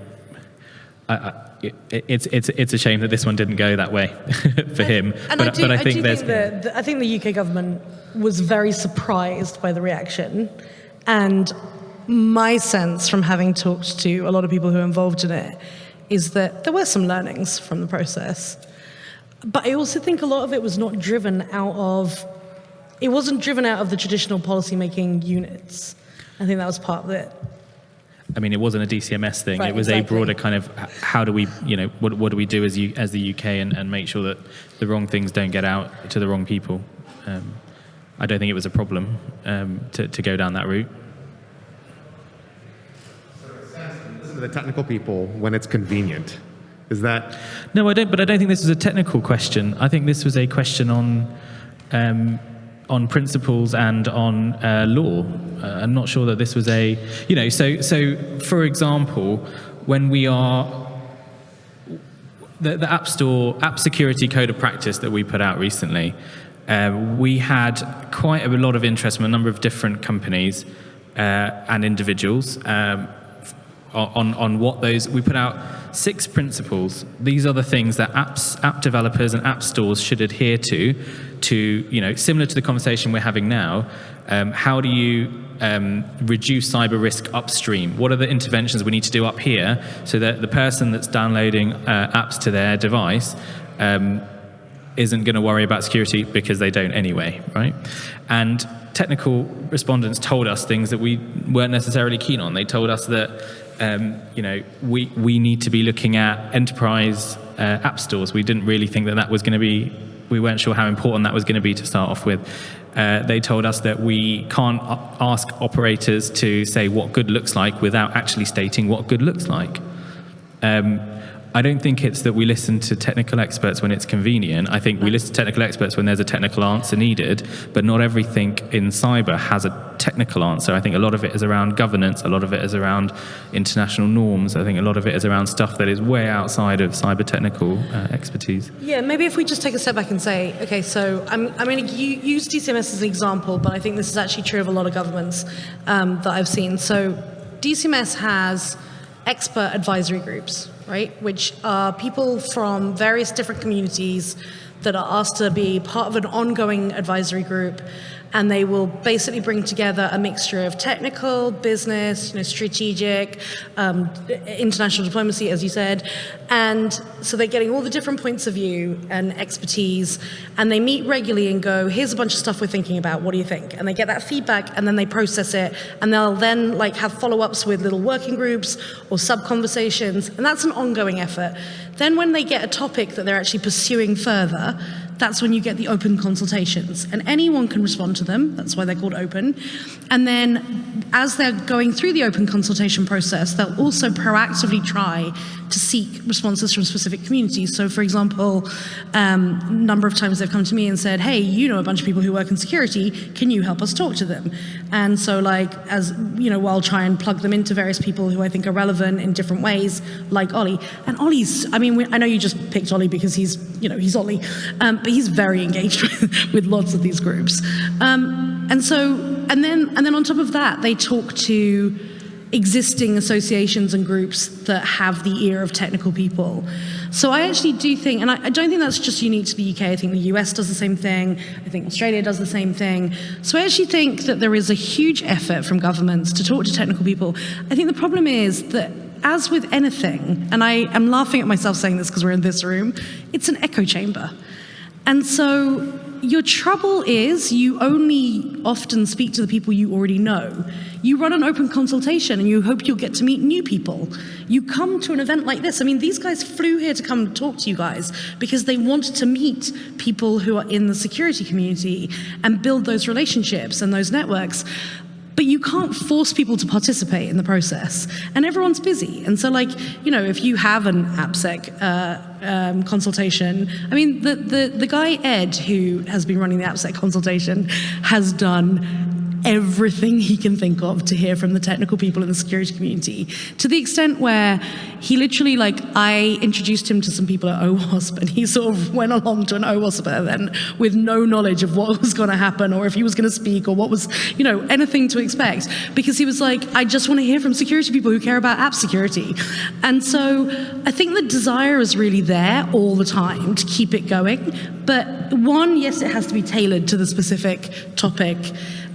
I, I, it, it's it's it's a shame that this one didn't go that way (laughs) for him. And but I do, but I think there's think that the, I think the UK government was very surprised by the reaction, and my sense from having talked to a lot of people who are involved in it is that there were some learnings from the process, but I also think a lot of it was not driven out of it wasn't driven out of the traditional policymaking units. I think that was part of it. I mean, it wasn't a DCMS thing. Right, it was exactly. a broader kind of how do we, you know, what, what do we do as, U, as the UK and, and make sure that the wrong things don't get out to the wrong people. Um, I don't think it was a problem um, to, to go down that route. Listen to the technical people when it's convenient. Is that No, I don't. But I don't think this was a technical question. I think this was a question on um, on principles and on uh, law. Uh, I'm not sure that this was a, you know. So, so for example, when we are the, the App Store App Security Code of Practice that we put out recently, uh, we had quite a lot of interest from a number of different companies uh, and individuals. Um, on, on what those we put out six principles these are the things that apps app developers and app stores should adhere to to you know similar to the conversation we're having now um, how do you um, reduce cyber risk upstream what are the interventions we need to do up here so that the person that's downloading uh, apps to their device um, isn't going to worry about security because they don't anyway, right? And technical respondents told us things that we weren't necessarily keen on. They told us that, um, you know, we, we need to be looking at enterprise uh, app stores. We didn't really think that that was going to be, we weren't sure how important that was going to be to start off with. Uh, they told us that we can't ask operators to say what good looks like without actually stating what good looks like. Um, I don't think it's that we listen to technical experts when it's convenient. I think we listen to technical experts when there's a technical answer needed, but not everything in cyber has a technical answer. I think a lot of it is around governance, a lot of it is around international norms. I think a lot of it is around stuff that is way outside of cyber technical uh, expertise. Yeah, maybe if we just take a step back and say, okay, so I'm, I'm going to use DCMS as an example, but I think this is actually true of a lot of governments um, that I've seen. So DCMS has expert advisory groups, right, which are people from various different communities that are asked to be part of an ongoing advisory group and they will basically bring together a mixture of technical, business, you know, strategic, um, international diplomacy, as you said, and so they're getting all the different points of view and expertise, and they meet regularly and go, "Here's a bunch of stuff we're thinking about. What do you think?" And they get that feedback, and then they process it, and they'll then like have follow-ups with little working groups or sub-conversations, and that's an ongoing effort. Then, when they get a topic that they're actually pursuing further, that's when you get the open consultations. And anyone can respond to them, that's why they're called open. And then, as they're going through the open consultation process, they'll also proactively try to seek responses from specific communities. So, for example, um, a number of times they've come to me and said, Hey, you know a bunch of people who work in security, can you help us talk to them? And so, like, as you know, I'll try and plug them into various people who I think are relevant in different ways, like Ollie. And Ollie's, I mean, we, I know you just picked Ollie because he's, you know, he's Ollie, um, but he's very engaged with, (laughs) with lots of these groups. Um, and so, and then, and then on top of that, they talk to existing associations and groups that have the ear of technical people. So I actually do think, and I, I, don't think that's just unique to the UK, I think the US does the same thing, I think Australia does the same thing. So I actually think that there is a huge effort from governments to talk to technical people. I think the problem is that as with anything, and I am laughing at myself saying this because we're in this room, it's an echo chamber. And so your trouble is you only often speak to the people you already know. You run an open consultation and you hope you'll get to meet new people. You come to an event like this. I mean, these guys flew here to come talk to you guys because they wanted to meet people who are in the security community and build those relationships and those networks but you can't force people to participate in the process. And everyone's busy. And so like you know if you have an appsec uh, um, consultation i mean the, the, the guy ed who has been running the appsec consultation has done everything he can think of to hear from the technical people in the security community. To the extent where he literally like I introduced him to some people at OWASP and he sort of went along to an OWASP event with no knowledge of what (laughs) was going to happen or if he was going to speak or what was you know anything to expect. Because he was like I just want to hear from security people who care about app security. And so I think the desire is really there all the time to keep it going but one yes it has to be tailored to the specific topic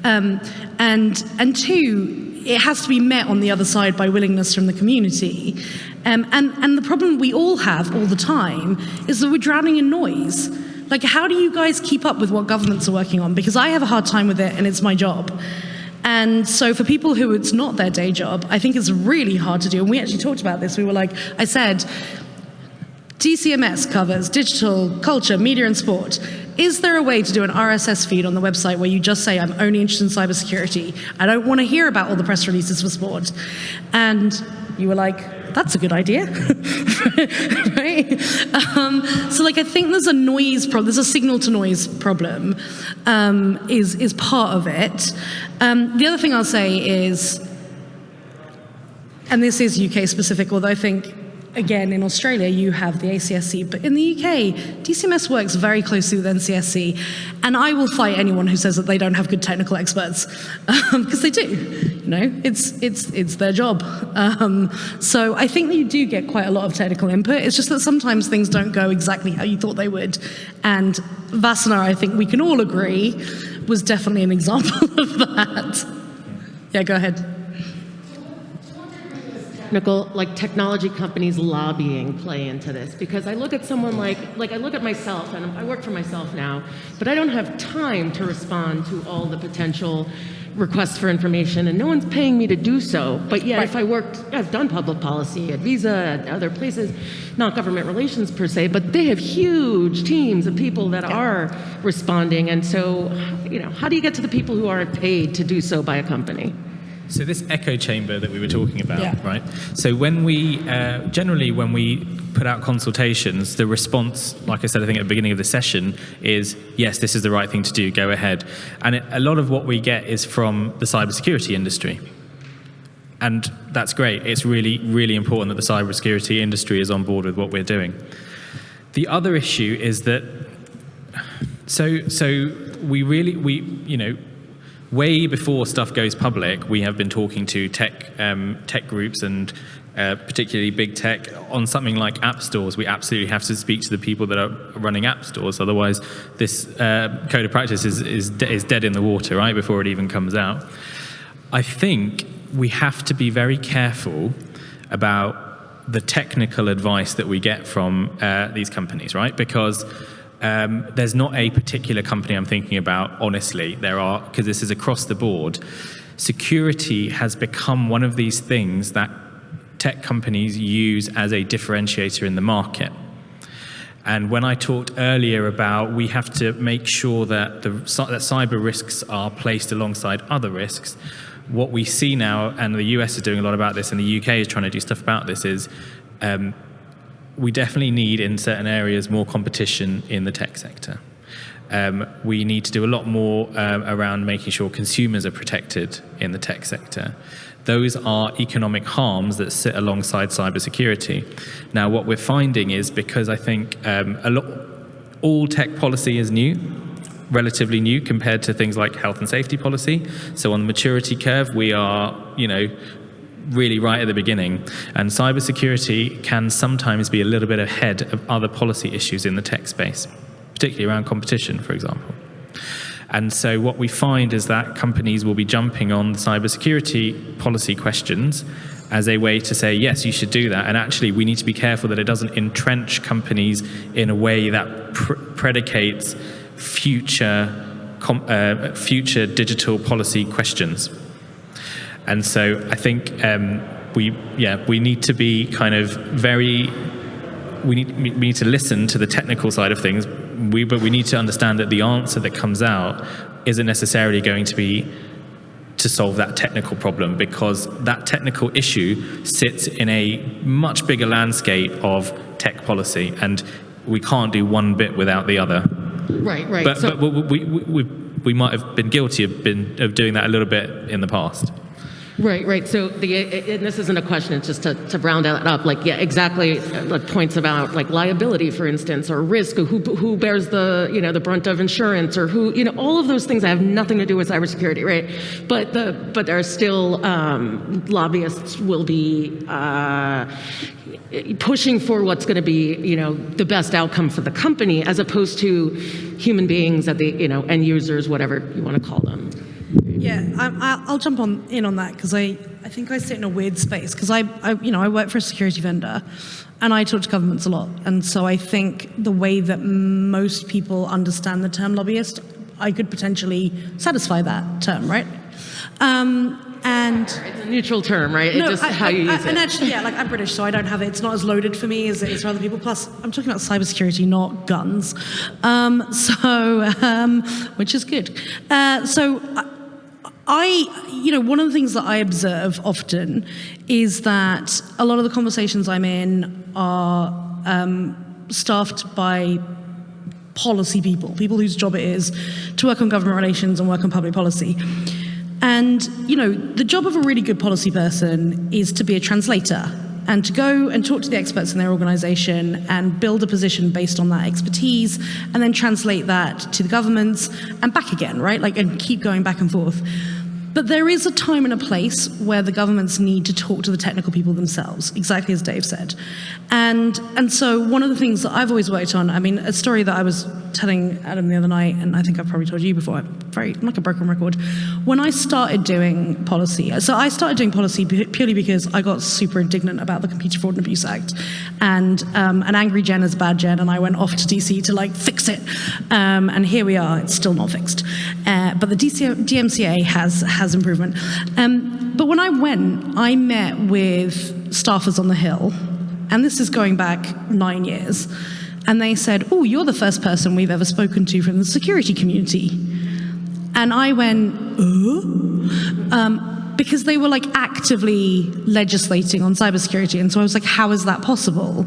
um, and, and two, it has to be met on the other side by willingness from the community. Um, and, and the problem we all have all the time is that we're drowning in noise. Like, how do you guys keep up with what governments are working on? Because I have a hard time with it and it's my job. And so for people who it's not their day job, I think it's really hard to do. And we actually talked about this. We were like, I said, DCMS covers digital, culture, media, and sport. Is there a way to do an RSS feed on the website where you just say, I'm only interested in cybersecurity. I don't want to hear about all the press releases for sport. And you were like, that's a good idea, (laughs) right? Um, so like, I think there's a noise problem, there's a signal to noise problem um, is, is part of it. Um, the other thing I'll say is, and this is UK specific, although I think again, in Australia, you have the ACSC, but in the UK, DCMS works very closely with NCSC, and I will fight anyone who says that they don't have good technical experts, because um, they do. You know, it's it's it's their job. Um, so I think that you do get quite a lot of technical input. It's just that sometimes things don't go exactly how you thought they would, and Wassenaar, I think we can all agree, was definitely an example (laughs) of that. Yeah, go ahead technical, like technology companies lobbying play into this? Because I look at someone like, like I look at myself, and I work for myself now, but I don't have time to respond to all the potential requests for information, and no one's paying me to do so. But yet, right. if I worked, I've done public policy at Visa, at other places, not government relations per se, but they have huge teams of people that yeah. are responding. And so, you know, how do you get to the people who aren't paid to do so by a company? So this echo chamber that we were talking about, yeah. right? So when we, uh, generally when we put out consultations, the response, like I said, I think at the beginning of the session is, yes, this is the right thing to do, go ahead. And it, a lot of what we get is from the cybersecurity industry. And that's great. It's really, really important that the cybersecurity industry is on board with what we're doing. The other issue is that, so, so we really, we, you know, way before stuff goes public, we have been talking to tech um, tech groups and uh, particularly big tech on something like app stores. We absolutely have to speak to the people that are running app stores. Otherwise, this uh, code of practice is, is, de is dead in the water, right, before it even comes out. I think we have to be very careful about the technical advice that we get from uh, these companies, right? Because um, there's not a particular company I'm thinking about, honestly. There are, because this is across the board. Security has become one of these things that tech companies use as a differentiator in the market. And when I talked earlier about we have to make sure that, the, that cyber risks are placed alongside other risks, what we see now, and the US is doing a lot about this, and the UK is trying to do stuff about this, is um, we definitely need in certain areas more competition in the tech sector. Um, we need to do a lot more um, around making sure consumers are protected in the tech sector. Those are economic harms that sit alongside cybersecurity. Now, what we're finding is because I think um, a lot, all tech policy is new, relatively new compared to things like health and safety policy. So on the maturity curve, we are, you know, really right at the beginning. And cybersecurity can sometimes be a little bit ahead of other policy issues in the tech space, particularly around competition, for example. And so what we find is that companies will be jumping on cybersecurity policy questions as a way to say, yes, you should do that. And actually, we need to be careful that it doesn't entrench companies in a way that pr predicates future uh, future digital policy questions. And so I think um, we yeah we need to be kind of very we need we need to listen to the technical side of things. We but we need to understand that the answer that comes out isn't necessarily going to be to solve that technical problem because that technical issue sits in a much bigger landscape of tech policy and we can't do one bit without the other. Right, right. But, So- but we, we, we, we might have been guilty of, been, of doing that a little bit in the past. Right, right. So the and this isn't a question. It's just to, to round that up. Like, yeah, exactly. uh, Like points about like liability, for instance, or risk, or who who bears the you know the brunt of insurance, or who you know all of those things that have nothing to do with cybersecurity, right? But the but there are still um, lobbyists will be. Uh, pushing for what's going to be, you know, the best outcome for the company, as opposed to human beings at the, you know, end users, whatever you want to call them. Yeah, I, I- I'll jump on in on that because I, I think I sit in a weird space because I, I, you know, I work for a security vendor, and I talk to governments a lot, and so I think the way that most people understand the term lobbyist, I could potentially satisfy that term, right? Um, and It's a neutral term, right? It's just I- how I- you I- use And it. actually, yeah, like I'm British, so I don't have it. It's not as loaded for me as it is for other people. Plus, I'm talking about cybersecurity, not guns. Um, so, (laughs) um, which is good. Uh, so. I, you know, one of the things that I observe often is that a lot of the conversations I'm in are um, staffed by policy people, people whose job it is to work on government relations and work on public policy. And, you know, the job of a really good policy person is to be a translator and to go and talk to the experts in their organization and build a position based on that expertise and then translate that to the governments and back again, right? Like, and keep going back and forth. But there is a time and a place where the governments need to talk to the technical people themselves, exactly as Dave said. And, and so one of the things that I've always worked on, I mean, a story that I was telling Adam the other night, and I think I've probably told you before, I'm very, I'm like a broken record. When I started doing policy, so I started doing policy purely because I got super indignant about the Computer Fraud and Abuse Act. And um, an angry Jen is a bad Jen, and I went off to DC to like fix it. Um, and here we are, it's still not fixed. Uh, but the DC, DMCA has, has improvement. Um, but when I went, I met with staffers on the Hill, and this is going back nine years. And they said, Oh, you're the first person we've ever spoken to from the security community. And I went, uh? Um, because they were like actively legislating on cybersecurity. And so I was like, how is that possible?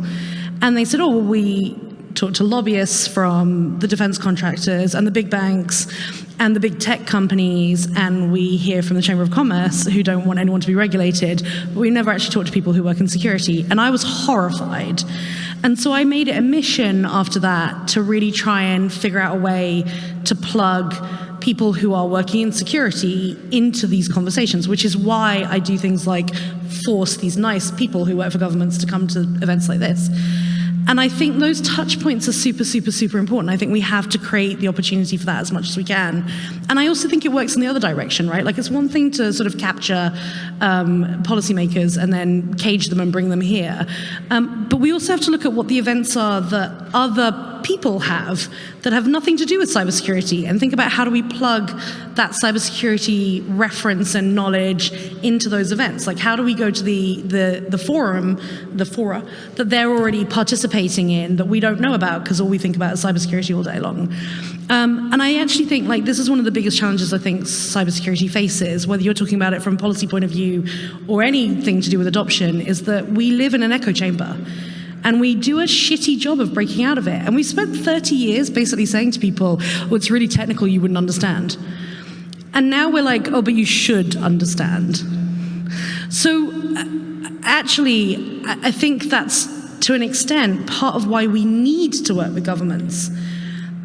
And they said, oh, well, we talked to lobbyists from the defense contractors and the big banks and the big tech companies, and we hear from the Chamber of Commerce who don't want anyone to be regulated, but we never actually talk to people who work in security. And I was horrified. And so I made it a mission after that to really try and figure out a way to plug people who are working in security into these conversations, which is why I do things like force these nice people who work for governments to come to events like this. And I think those touch points are super, super, super important. I think we have to create the opportunity for that as much as we can. And I also think it works in the other direction, right? Like it's one thing to sort of capture um, policymakers and then cage them and bring them here. Um, but we also have to look at what the events are that other people have that have nothing to do with cybersecurity. And think about how do we plug that cybersecurity reference and knowledge into those events? Like how do we go to the the, the forum the fora that they're already participating in that we don't know about because all we think about is cybersecurity all day long? Um, and I actually think like this is one of the biggest challenges I think cybersecurity faces, whether you're talking about it from a policy point of view or anything to do with adoption, is that we live in an echo chamber. And we do a shitty job of breaking out of it. And we spent 30 years basically saying to people, oh, it's really technical, you wouldn't understand. And now we're like, oh, but you should understand. So uh, actually, I I think that's to an extent part of why we need to work with governments.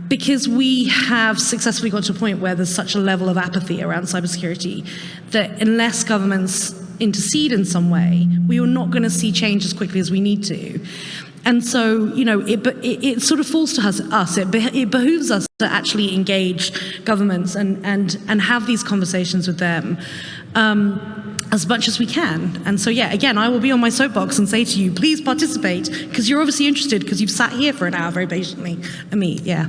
Because we have successfully got to a point where there's such a level of apathy around cybersecurity that unless governments intercede in some way, we are not going to see change as quickly as we need to. And so, you know, it, it, it sort of falls to us, us it, be, it behooves us to actually engage governments and, and, and have these conversations with them. Um, as much as we can. And so, yeah, again, I will be on my soapbox and say to you, please participate, because you're obviously interested, because you've sat here for an hour very patiently. I mean, yeah.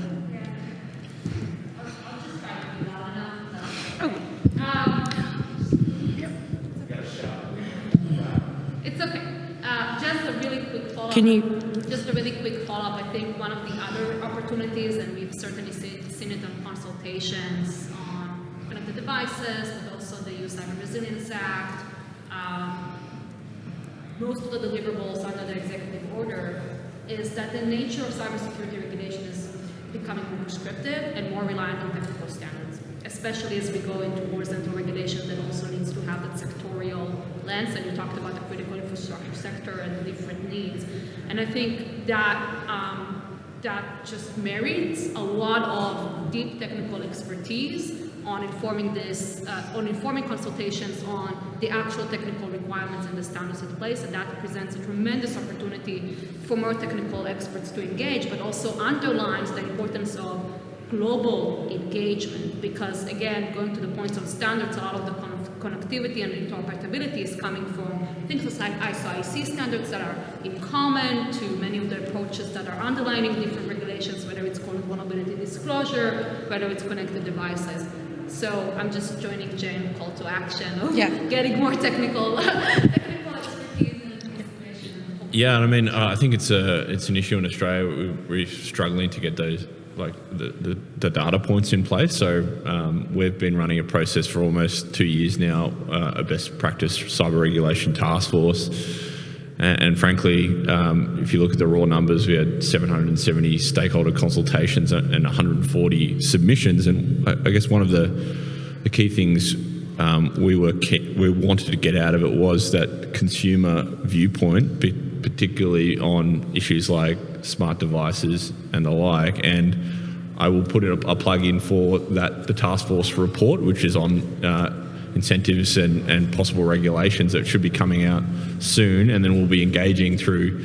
Can you- Just a really quick follow-up. I think one of the other opportunities, and we've certainly seen, seen it on consultations on connected devices, but also the EU Cyber Resilience Act. Um, most of the deliverables under the executive order is that the nature of cybersecurity regulation is becoming more prescriptive and more reliant on technical standards, especially as we go into horizontal regulation that also needs to have that sectorial lens. And you talked about the critical infrastructure sector and the different needs. And I think that um, that just merits a lot of deep technical expertise on informing this, uh, on informing consultations on the actual technical requirements and the standards in place, and that presents a tremendous opportunity for more technical experts to engage, but also underlines the importance of global engagement, because again, going to the points of standards, a lot of the con connectivity and interoperability is coming from things like ISO IEC standards that are in common to many of the approaches that are underlining different regulations, whether it's called vulnerability disclosure, whether it's connected devices. So I'm just joining Jane call to action of (laughs) Yeah. (laughs) getting more technical, (laughs) technical expertise and information. Yeah, I mean, uh, I think it's a it's an issue in Australia. We're, we're struggling to get those like the, the, the data points in place. So um, we've been running a process for almost two years now, uh, a best practice cyber regulation task force. And, and frankly, um, if you look at the raw numbers, we had 770 stakeholder consultations and and 140 submissions. And I, I guess one of the the key things um, we were we wanted to get out of it was that consumer viewpoint, particularly on issues like smart devices and the like. And I will put in a, a plug in for that the task force report, which is on uh, incentives and, and possible regulations that should be coming out soon, and then we'll be engaging through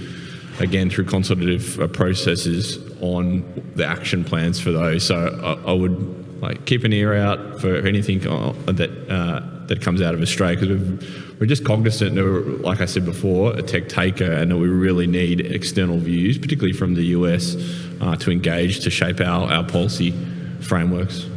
again through consultative uh, processes on the action plans for those. So I, I would like keep an ear out for anything uh, that uh, that comes out of Australia because we're just cognizant that, like I said before, a tech taker, and that we really need external views, particularly from the US, uh, to engage to shape our, our policy frameworks.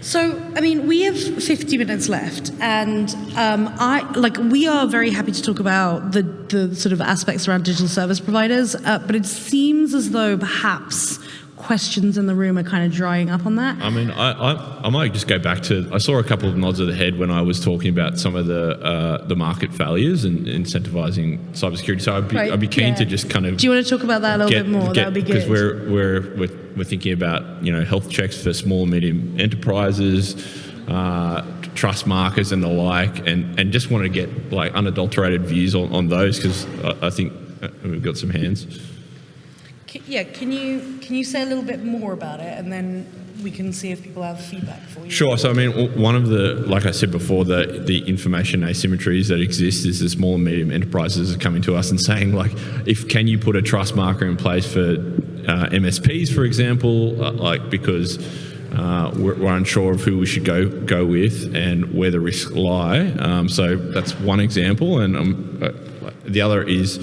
So, I mean, we have 50 minutes left, and um, I like we are very happy to talk about the the sort of aspects around digital service providers, uh, but it seems as though perhaps questions in the room are kind of drying up on that. I mean, I, I, I might just go back to. I saw a couple of nods of the head when I was talking about some of the uh, the market failures and incentivizing cybersecurity. So I'd be, Right, I'd be keen yeah. to just kind of Do you want to talk about that a little bit more? that would be because good. we're, we're we're we're thinking about you know health checks for small and medium enterprises, uh, trust markers and the like, and and just want to get like unadulterated views on, on those because I, I think uh, we've got some hands. Yeah, can you can you say a little bit more about it, and then we can see if people have feedback for you. Sure. So I mean, one of the, like I said before, the the information asymmetries that exist is the small and medium enterprises are coming to us and saying like, if can you put a trust marker in place for uh, MSPs, for example, uh, like because. Uh, we're, we're unsure of who we should go go with and where the risks lie. Um, so that's one example, and um, uh, the other is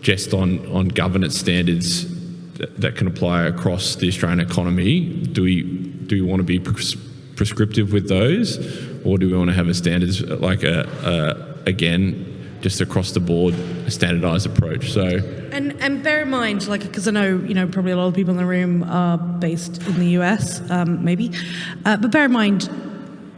just on on governance standards that, that can apply across the Australian economy. Do we do we want to be pres- prescriptive with those, or do we want to have a standards like a, a again just across the board a standardized approach? So And and bear in mind, like, because I know you know probably a lot of people in the room are based in the US, um, maybe, uh, but bear in mind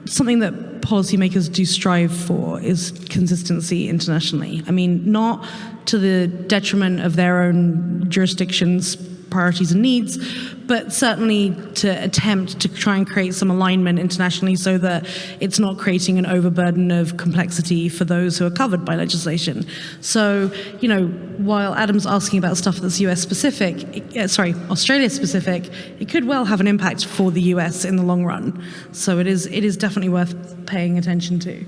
something that policymakers do strive for is consistency internationally. I mean, not to the detriment of their own jurisdictions. Priorities and needs, but certainly to attempt to try and create some alignment internationally so that it's not creating an overburden of complexity for those who are covered by legislation. So, you know, while Adam's asking about stuff that's US specific, it- uh, sorry, Australia specific, it could well have an impact for the US in the long run. So it is it is definitely worth paying attention to.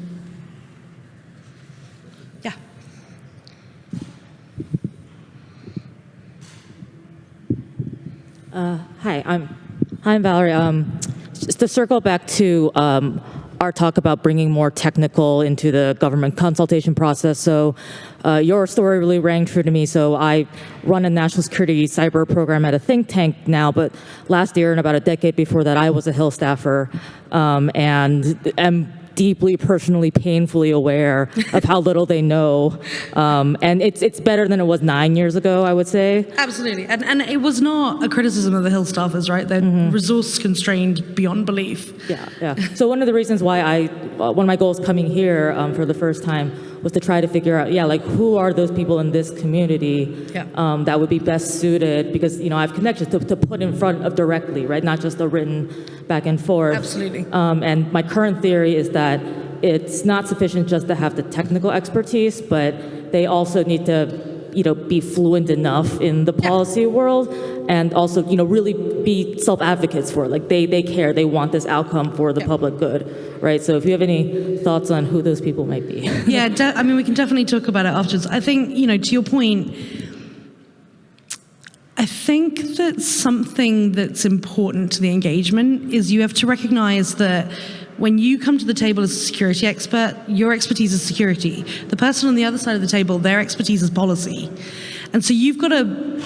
Uh, hi, I'm I'm Valerie. Um, just to circle back to um, our talk about bringing more technical into the government consultation process. So, uh, your story really rang true to me. So, I run a national security cyber program at a think tank now. But last year and about a decade before that, I was a Hill staffer, um, and am deeply, personally, painfully aware of how little they know. Um, and it's, it's better than it was nine years ago, I would say. Absolutely. And, and it was not a criticism of the Hill staffers, right? They're resource constrained beyond belief. Yeah, yeah. So one of the reasons why I, uh, one of my goals coming here um, for the first time was to try to figure out, yeah, like who are those people in this community Yeah. um, that would be best suited because you know I have connections to, to put in front of directly, right? Not just a written back and forth. Absolutely. Um, and my current theory is that it's not sufficient just to have the technical expertise, but they also need to you know, be fluent enough in the policy world and also, you know, really be self-advocates for it. Like they, they care, they want this outcome for the public good, right? So if you have any thoughts on who those people might be. (laughs) yeah, I mean, we can definitely talk about it afterwards. I think, you know, to your point, I think that something that's important to the engagement is you have to recognize that when you come to the table as a security expert, your expertise is security. The person on the other side of the table, their expertise is policy. And so you've got to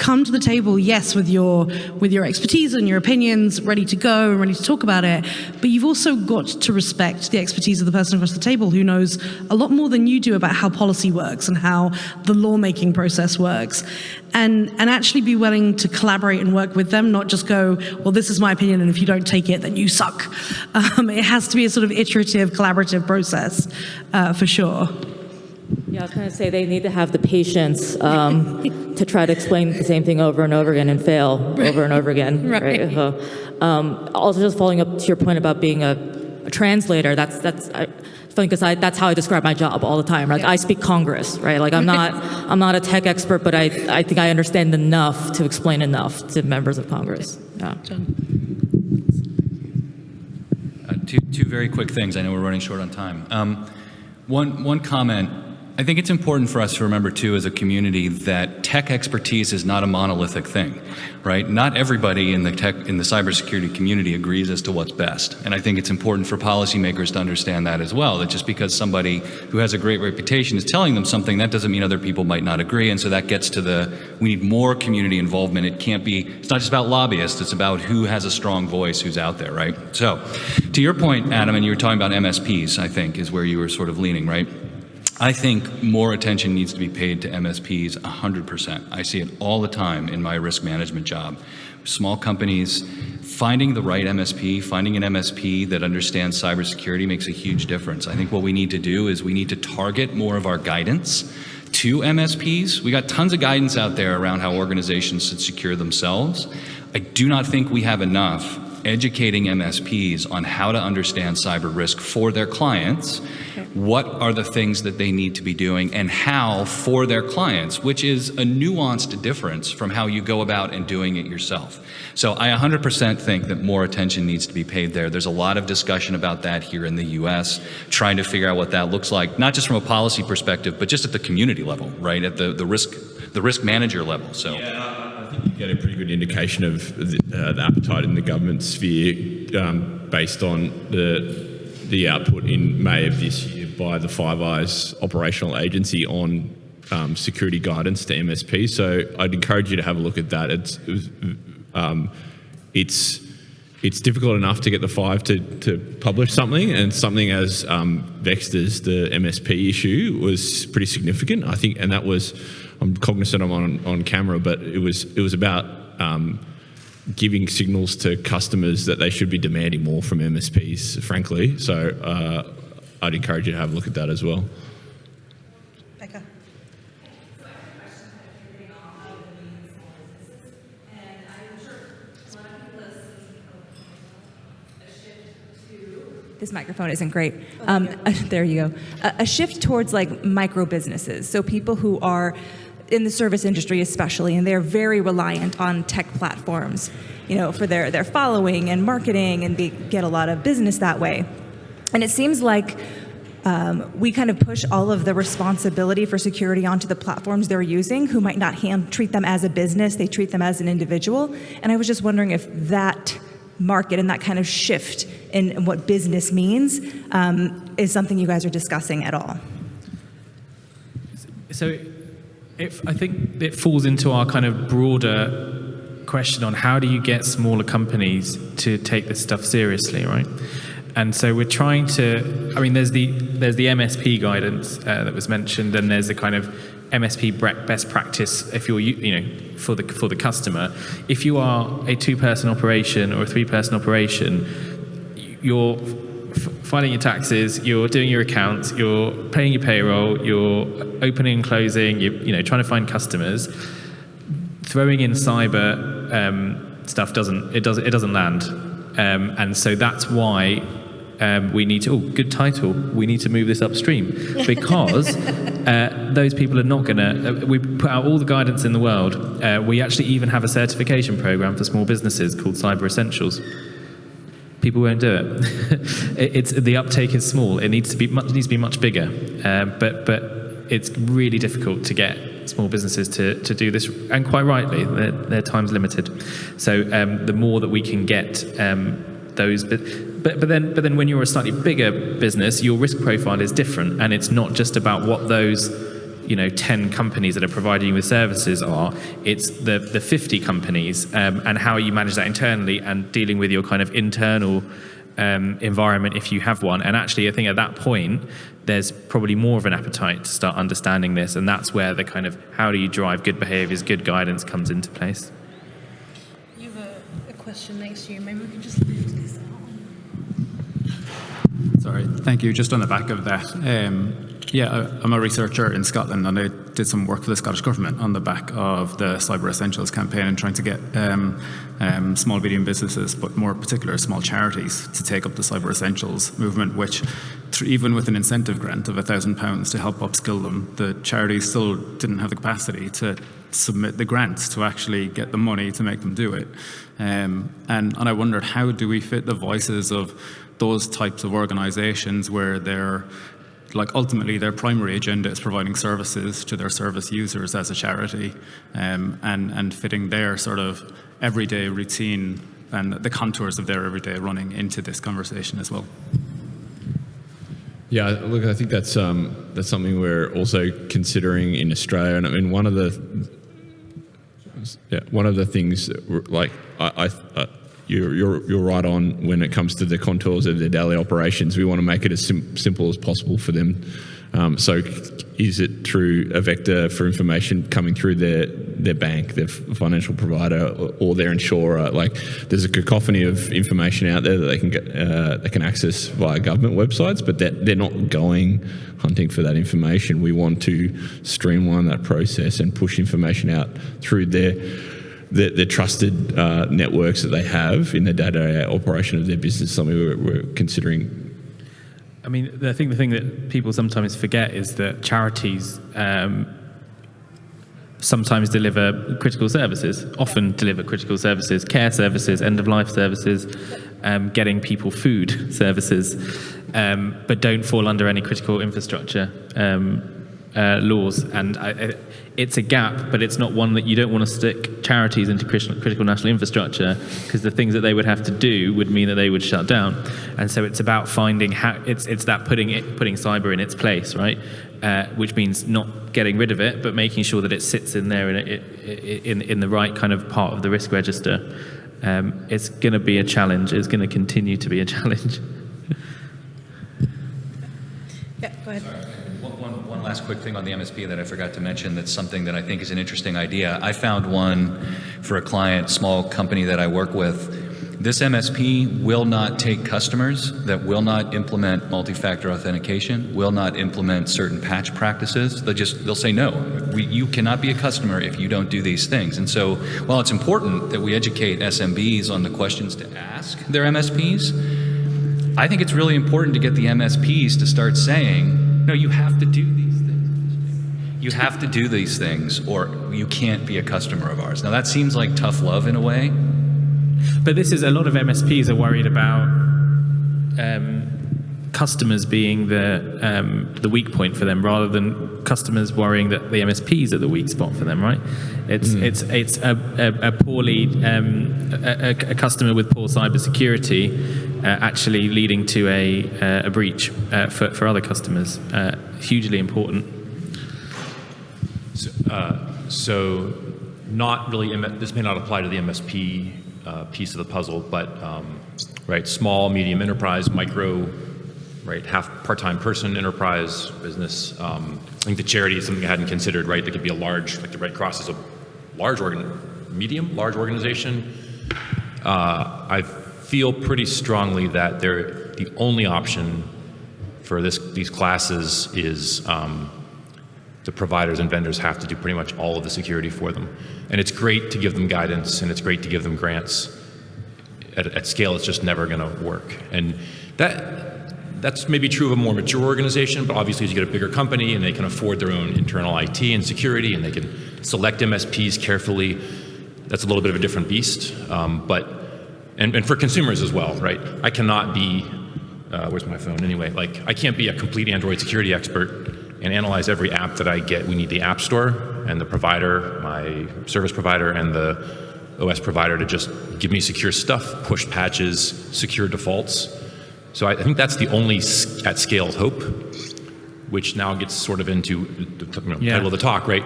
come to the table, yes, with your with your expertise and your opinions, ready to go and ready to talk about it. But you've also got to respect the expertise of the person across the table who knows a lot more than you do about how policy works and how the lawmaking process works. And and actually be willing to collaborate and work with them, not just go, well, this is my opinion, and if you don't take it, then you suck. (laughs) Um, it has to be a sort of iterative, collaborative process, uh, for sure. Yeah, I was going to say they need to have the patience um, (laughs) to try to explain the same thing over and over again and fail over and over again. (laughs) Right. So, um, also, just following up to your point about being a, a translator, that's that's. I, funny because that's how I describe my job all the time. Like I speak Congress, right? Like I'm not, (laughs) I'm not a tech expert, but I, I think I understand enough to explain enough to members of Congress. Yeah. Uh, two, two very quick things. I know we're running short on time. Um, one, one comment. I think it's important for us to remember, too, as a community, that tech expertise is not a monolithic thing, right? Not everybody in the tech in the cybersecurity community agrees as to what's best, and I think it's important for policymakers to understand that as well. That just because somebody who has a great reputation is telling them something, that doesn't mean other people might not agree, and so that gets to the we need more community involvement. It can't be. It's not just about lobbyists. It's about who has a strong voice, who's out there, right? So, to your point, Adam, and you were talking about MSPs. I think is where you were sort of leaning, right? I think more attention needs to be paid to MSPs 100%. I see it all the time in my risk management job. Small companies, finding the right MSP, finding an MSP that understands cybersecurity makes a huge difference. I think what we need to do is we need to target more of our guidance to MSPs. We got tons of guidance out there around how organizations should secure themselves. I do not think we have enough educating MSPs on how to understand cyber risk for their clients, what are the things that they need to be doing, and how for their clients, which is a nuanced difference from how you go about and doing it yourself. So I 100% think that more attention needs to be paid there. There's a lot of discussion about that here in the US, trying to figure out what that looks like, not just from a policy perspective, but just at the community level, right? At the, the risk the risk manager level. So I think you get a pretty good indication of the, uh, the appetite in the government sphere um, based on the the output in May of this year by the Five Eyes operational agency on um, security guidance to MSP. So I'd encourage you to have a look at that. It's um, it's it's difficult enough to get the five to, to publish something, and something as um, vexed as the MSP issue was pretty significant. I think, and that was I'm cognizant I'm on on camera, but it was it was about um, giving signals to customers that they should be demanding more from MSPs, frankly. So uh, I'd encourage you to have a look at that as well. Becca. This microphone isn't great. Um, (laughs) there you go. A, a shift towards like micro businesses. So people who are in the service industry especially, and they're very reliant on tech platforms, you know, for their, their following and marketing, and they get a lot of business that way. And it seems like um, we kind of push all of the responsibility for security onto the platforms they're using, who might not hand, treat them as a business, they treat them as an individual. And I was just wondering if that market and that kind of shift in what business means um, is something you guys are discussing at all. So I think it falls into our kind of broader question on how do you get smaller companies to take this stuff seriously, right? And so we're trying to. I mean, there's the there's the MSP guidance uh, that was mentioned, and there's the kind of MSP best practice if you're you know for the for the customer. If you are a two-person operation or a three-person operation, you're filing your taxes, you're doing your accounts, you're paying your payroll, you're opening and closing, you're you know trying to find customers. Throwing in cyber um, stuff doesn't it does it doesn't land, um, and so that's why um, we need to. Oh, good title. We need to move this upstream because (laughs) uh, those people are not going to. Uh, we put out all the guidance in the world. Uh, we actually even have a certification program for small businesses called Cyber Essentials. People won't do it. (laughs) it it's the uptake is small. It needs to be much, needs to be much bigger. Um, but but it's really difficult to get small businesses to, to do this, and quite rightly, their, their time's limited. So um, the more that we can get um, those, but, but but then but then when you're a slightly bigger business, your risk profile is different, and it's not just about what those you know 10 companies that are providing you with services are. It's the the 50 companies um, and how you manage that internally and dealing with your kind of internal um, environment if you have one. And actually i think at that point there's probably more of an appetite to start understanding this. And that's where the kind of how do you drive good behaviors good guidance comes into place. You have a, a question next to you. Maybe we can just this Sorry, thank you. Just on the back of that, um, yeah, I'm a researcher in Scotland and I did some work for the Scottish Government on the back of the Cyber Essentials campaign and trying to get um, um, small, medium businesses, but more particular small charities, to take up the Cyber Essentials movement, which even with an incentive grant of £1,000 to help upskill them, the charities still didn't have the capacity to submit the grants to actually get the money to make them do it. Um, and, and I wondered, how do we fit the voices of those types of organizations where they're like ultimately their primary agenda is providing services to their service users as a charity um, and, and fitting their sort of everyday routine and the contours of their everyday running into this conversation as well. Yeah, look, I think that's um, that's something we're also considering in Australia, and I mean one of the yeah, one of the things that we're- like I, I, you're, you're you're right on when it comes to the contours of their daily operations. We want to make it as sim- simple as possible for them. Um, so, is it through a vector for information coming through their their bank, their financial provider, or, their insurer? Like, there's a cacophony of information out there that they can get, uh, they can access via government websites, but they're, they're not going hunting for that information. We want to streamline that process and push information out through their the, the trusted uh, networks that they have in the day-to-day operation of their business. Something we're, we're considering I mean, I think the thing that people sometimes forget is that charities um, sometimes deliver critical services, often deliver critical services, care services, end of life services, um, getting people food (laughs) services, um, but don't fall under any critical infrastructure um, uh, laws. And I, I, it's a gap, but it's not one that you don't want to stick charities into critical, critical national infrastructure because the things that they would have to do would mean that they would shut down. And so it's about finding how it's it's that putting it putting cyber in its place, right? Uh, which means not getting rid of it, but making sure that it sits in there in, in, in the right kind of part of the risk register. Um, it's going to be a challenge. It's going to continue to be a (laughs) challenge. Yeah, go ahead. Last quick thing on the MSP that I forgot to mention that's something that I think is an interesting idea. I found one for a client, small company that I work with. This MSP will not take customers that will not implement multi-factor authentication, will not implement certain patch practices. They'll just, they'll say, no, we, you cannot be a customer if you don't do these things. And so while it's important that we educate SMBs on the questions to ask their MSPs, I think it's really important to get the MSPs to start saying, no, you have to do these. You have to do these things or you can't be a customer of ours. Now that seems like tough love in a way. But this is a lot of MSPs are worried about um, customers being the um, the weak point for them, rather than customers worrying that the MSPs are the weak spot for them. Right? It's it's it's a, a, a poorly um, a, a- a customer with poor cybersecurity uh, actually leading to a uh, a breach uh, for for other customers. Uh, hugely important. So, uh, so not really, this may not apply to the MSP uh, piece of the puzzle, but um, right, small, medium enterprise, micro, right, half part-time person, enterprise, business. Um, I think the charity is something I hadn't considered, right? That could be a large, like the Red Cross is a large organ, medium, large organization. Uh, I feel pretty strongly that they're the only option for this, these classes is um, the providers and vendors have to do pretty much all of the security for them. And it's great to give them guidance and it's great to give them grants. At, at scale, it's just never going to work. And that, that's maybe true of a more mature organization, but obviously as you get a bigger company and they can afford their own internal IT and security and they can select MSPs carefully, that's a little bit of a different beast. Um, but, and, and for consumers as well, right? I cannot be uh, where's my phone anyway? Like, I can't be a complete Android security expert and analyze every app that I get. We need the App Store and the provider, my service provider, and the OS provider to just give me secure stuff, push patches, secure defaults. So I, I think that's the only at scale hope, which now gets sort of into the you know, Yeah. title of the talk, right?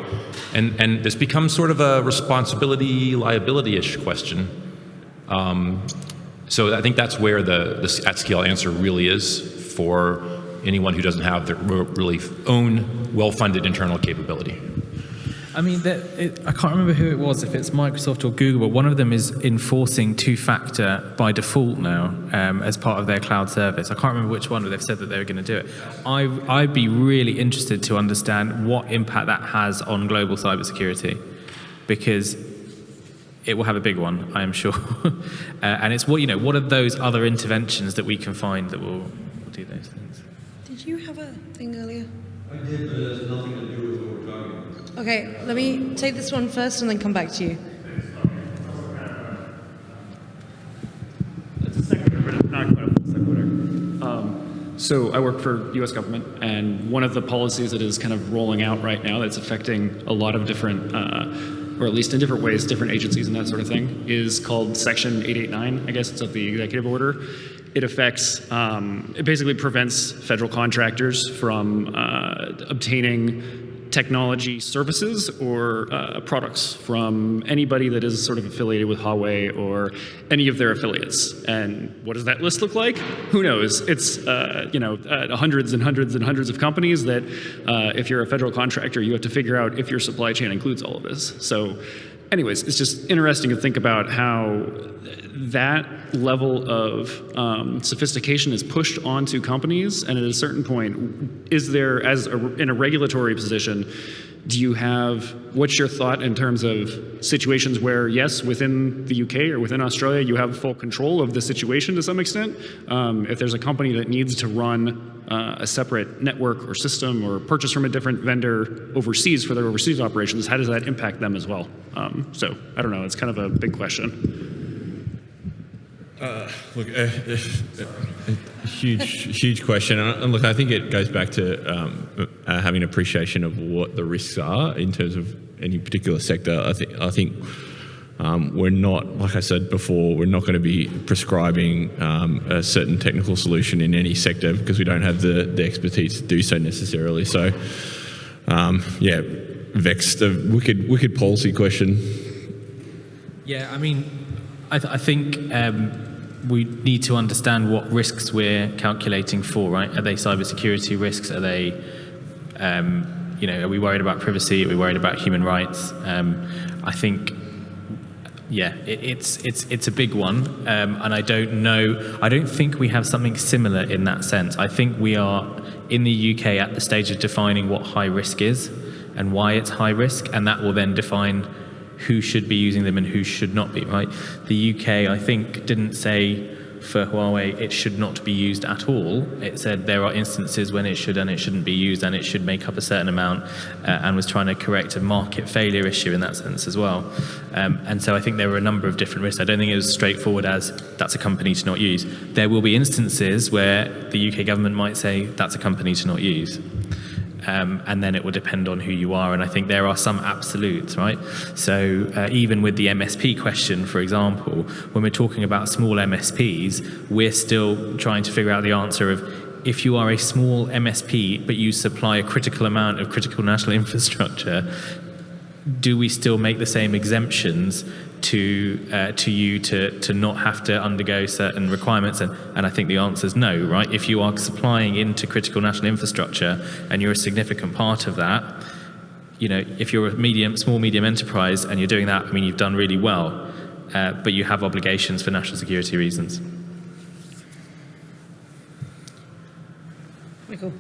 And and this becomes sort of a responsibility liability-ish question. Um, so I think that's where the, the at scale answer really is for anyone who doesn't have their really own well-funded internal capability. I mean, it, I can't remember who it was, if it's Microsoft or Google, but one of them is enforcing two-factor by default now um, as part of their cloud service. I can't remember which one, but they've said that they were going to do it. I, I'd be really interested to understand what impact that has on global cybersecurity, because it will have a big one, I am sure. (laughs) uh, and it's what you know. What are those other interventions that we can find that will do those things? Did you have a thing earlier? I did, but it has nothing to do with what we're talking about. Okay, let me take this one first and then come back to you. It's a sequitur, but it's not quite a full sequitur. Um, so I work for U.S. government, and one of the policies that is kind of rolling out right now that's affecting a lot of different, uh, or at least in different ways, different agencies and that sort of thing, is called Section 889. I guess it's of the executive order. It affects, um, it basically prevents federal contractors from uh, obtaining technology services or uh, products from anybody that is sort of affiliated with Huawei or any of their affiliates. And what does that list look like? Who knows? It's uh, you know uh, hundreds and hundreds and hundreds of companies that, uh, if you're a federal contractor, you have to figure out if your supply chain includes all of this. So. Anyways, it's just interesting to think about how that level of um, sophistication is pushed onto companies, and at a certain point, is there, as a, in a regulatory position, do you have, what's your thought in terms of situations where, yes, within the UK or within Australia, you have full control of the situation to some extent? Um, if there's a company that needs to run uh, a separate network or system or purchase from a different vendor overseas for their overseas operations, how does that impact them as well? Um, so I don't know, it's kind of a big question. Uh, look, a, a huge, huge question, and, and look, I think it goes back to um, uh, having appreciation of what the risks are in terms of any particular sector. I think, I think um, we're not, like I said before, we're not going to be prescribing um, a certain technical solution in any sector because we don't have the, the expertise to do so necessarily. So, um, yeah, vexed, a wicked, wicked policy question. Yeah, I mean, I, th- I think um, we need to understand what risks we're calculating for, right? Are they cybersecurity risks? Are they, um, you know, are we worried about privacy? Are we worried about human rights? Um, I think, yeah, it, it's it's it's a big one, um, and I don't know. I don't think we have something similar in that sense. I think we are in the UK at the stage of defining what high risk is and why it's high risk, and that will then define who should be using them and who should not be, right? The UK, I think, didn't say for Huawei it should not be used at all. It said there are instances when it should and it shouldn't be used and it should make up a certain amount uh, and was trying to correct a market failure issue in that sense as well. Um, and so I think there were a number of different risks. I don't think it was straightforward as that's a company to not use. There will be instances where the UK government might say that's a company to not use. Um, and then it will depend on who you are. And I think there are some absolutes, right? So uh, even with the MSP question, for example, when we're talking about small MSPs, we're still trying to figure out the answer of if you are a small MSP but you supply a critical amount of critical national (laughs) infrastructure, do we still make the same exemptions to uh, to you to to not have to undergo certain requirements and and I think the answer is no right if you are supplying into critical national infrastructure and you're a significant part of that you know if you're a medium small medium enterprise and you're doing that I mean you've done really well uh, but you have obligations for national security reasons Michael.